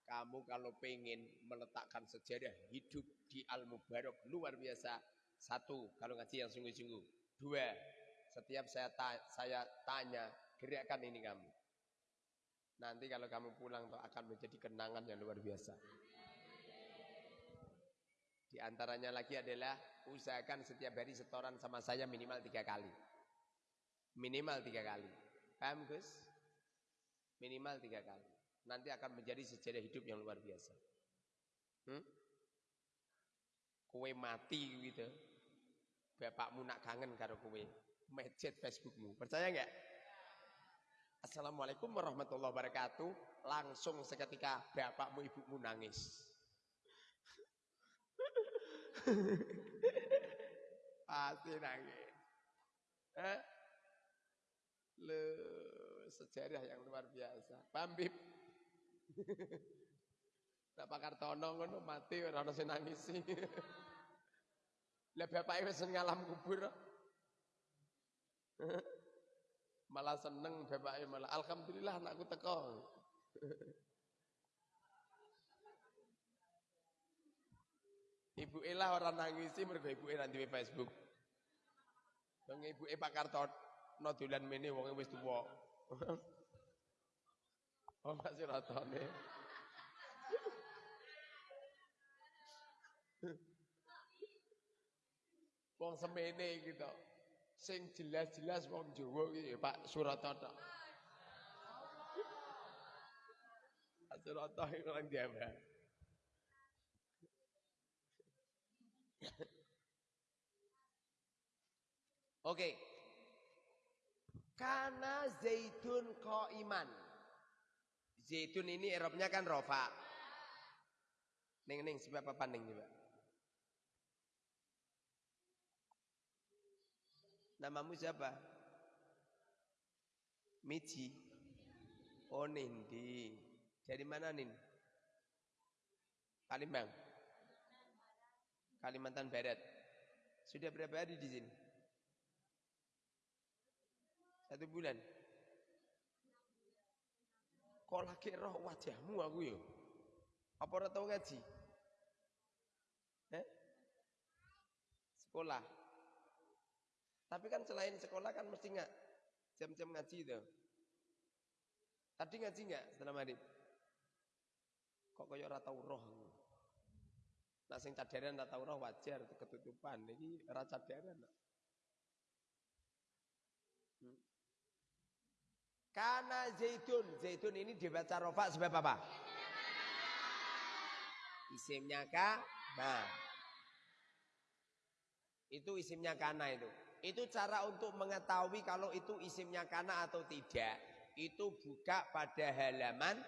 Kamu kalau pengen meletakkan sejarah hidup di Al-Mubarak luar biasa. Satu, kalau ngaji yang sungguh-sungguh. Dua, setiap saya ta saya tanya, gerakan ini kamu. Nanti kalau kamu pulang tuh akan menjadi kenangan yang luar biasa. Di antaranya lagi adalah usahakan setiap hari setoran sama saya minimal tiga kali. Minimal tiga kali. Paham Gus? Minimal tiga kali. Nanti akan menjadi sejarah hidup yang luar biasa. Hmm? Kue mati gitu. Bapakmu nak kangen karo kue. Mejet Facebookmu. Percaya nggak? Assalamualaikum warahmatullahi wabarakatuh. Langsung seketika bapakmu ibumu nangis. Pasti nangis. Hah? Le, sejarah yang luar biasa. Bambip. Nak pakar tono ngono mati ora ono sing nangisi. Lah bapake wis ngalam kubur. malah seneng bapake malah alhamdulillah anakku teko. Ibu Ella orang nangisi mergo ibu Ella di Facebook. Bang ibu E Pak Kartono dolan mene wong wis tuwa. Oh masih ratone. Wong semene gitu. Sing jelas-jelas wong Jawa iki Pak Suratono. Pak Suratono orang Jawa. Oke. Karena zaitun iman. Zaitun ini Eropnya kan rofa. Neng neng sebab apa neng juga? Namamu siapa? Miji. Oh Nindi. Dari mana Nin? Palembang. Kalimantan Barat. Sudah berapa hari di sini? Satu bulan. Kok lagi roh wajahmu aku ya? Apa ora tau ngaji? Eh? Sekolah. Tapi kan selain sekolah kan mesti nggak jam-jam ngaji itu. Tadi ngaji nggak setelah maghrib? Kok kaya ora tau roh. Nah sing cadaran ora tau roh wajar ketutupan. Iki ora cadaran. Hmm. Karena zaitun, zaitun ini dibaca rofa sebab apa? Isimnya ka, nah. Itu isimnya kana itu. Itu cara untuk mengetahui kalau itu isimnya kana atau tidak. Itu buka pada halaman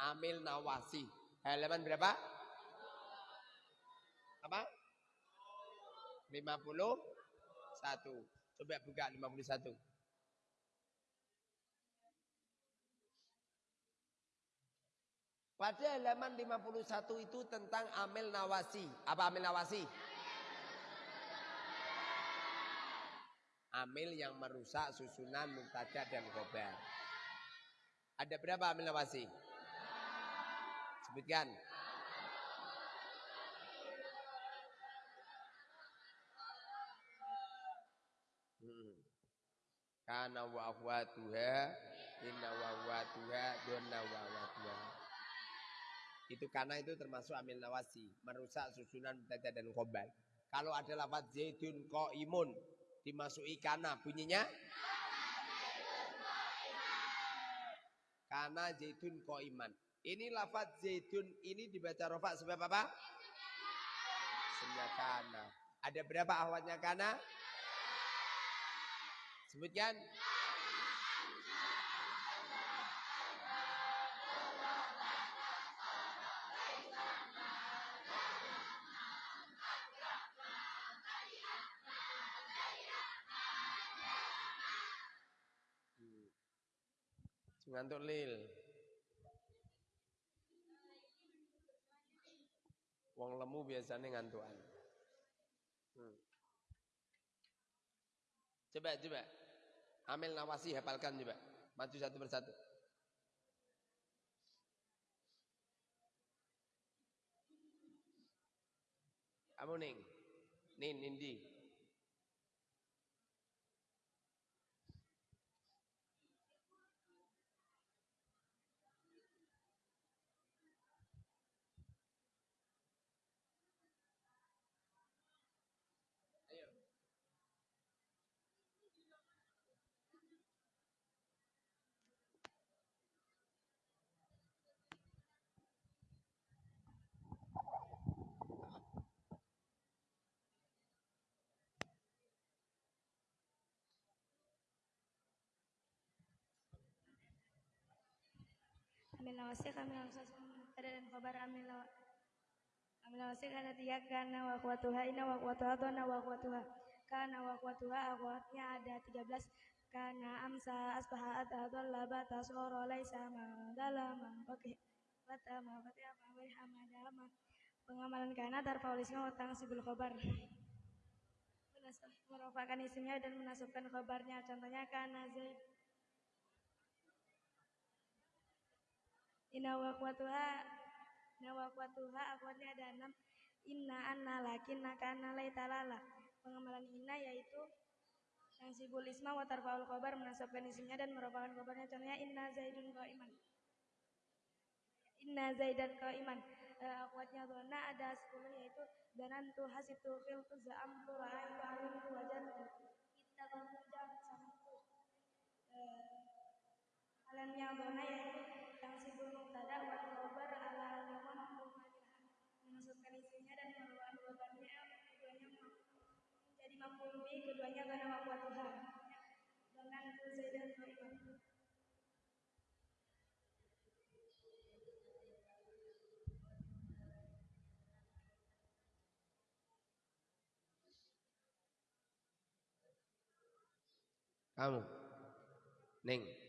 Amil Nawasi. Halaman berapa? Apa? 51. Coba buka 51. Pada halaman 51 itu tentang Amil Nawasi. Apa Amil Nawasi? Amil yang merusak susunan mubtada dan khobar. Ada berapa Amil Nawasi? Sebutkan. Hmm. Kana wa inna wa akhwatuha donna wa akhwatuha. Itu karena itu termasuk amil nawasi, merusak susunan mubtada dan khobar. Kalau ada lafaz zaidun imun dimasuki kana bunyinya Kana zaidun iman. Ini lafaz zaidun ini dibaca rofa sebab apa? Sebenarnya kana. Ada berapa awalnya kana? Sebutkan. Ngantuk lil. Wong lemu biasanya ngantuan. Hmm. Coba, coba. Amil nawasi hafalkan coba. Maju satu persatu. Kamu ning. Nin, nindi. Amin. Lawasik kami langsung ada dan kabar amin. Amin lawasik ada tiga karena wakwatuha ina wakwatuha dona wakwatuha karena wakwatuha akwatnya ada tiga belas. Karena amsa asbaha atadol labata soro laisa dalam oke bata ma bata ma wa hamadama pengamalan karena tarfaulisnya utang sibul khobar. Merupakan isimnya dan menasabkan khobarnya. Contohnya karena zaid Inna wakwatuha Inna wakwatuha akwatnya ada enam. Inna anna lakin nakana talala Pengamalan inna yaitu yang sibul isma wa tarfaul khobar menasabkan isimnya dan merupakan khobarnya contohnya inna zaidun iman Inna zaidan iman uh, akwatnya dona ada sepuluh yaitu danan tu hasitu fil tu za'am tu ra'ain tu alim tu wajan kita bantu jam sama Alam yang dona yaitu pagkaganawa po ito ha. Bangan po sa ilang Kamu. Neng.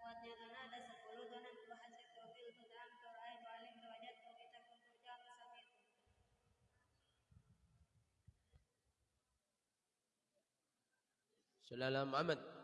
kuatnya tanah ada sepuluh tanam dua hasil tofil tu tanam tu rai alim kita kun jam jauh tu samit Selamat amat.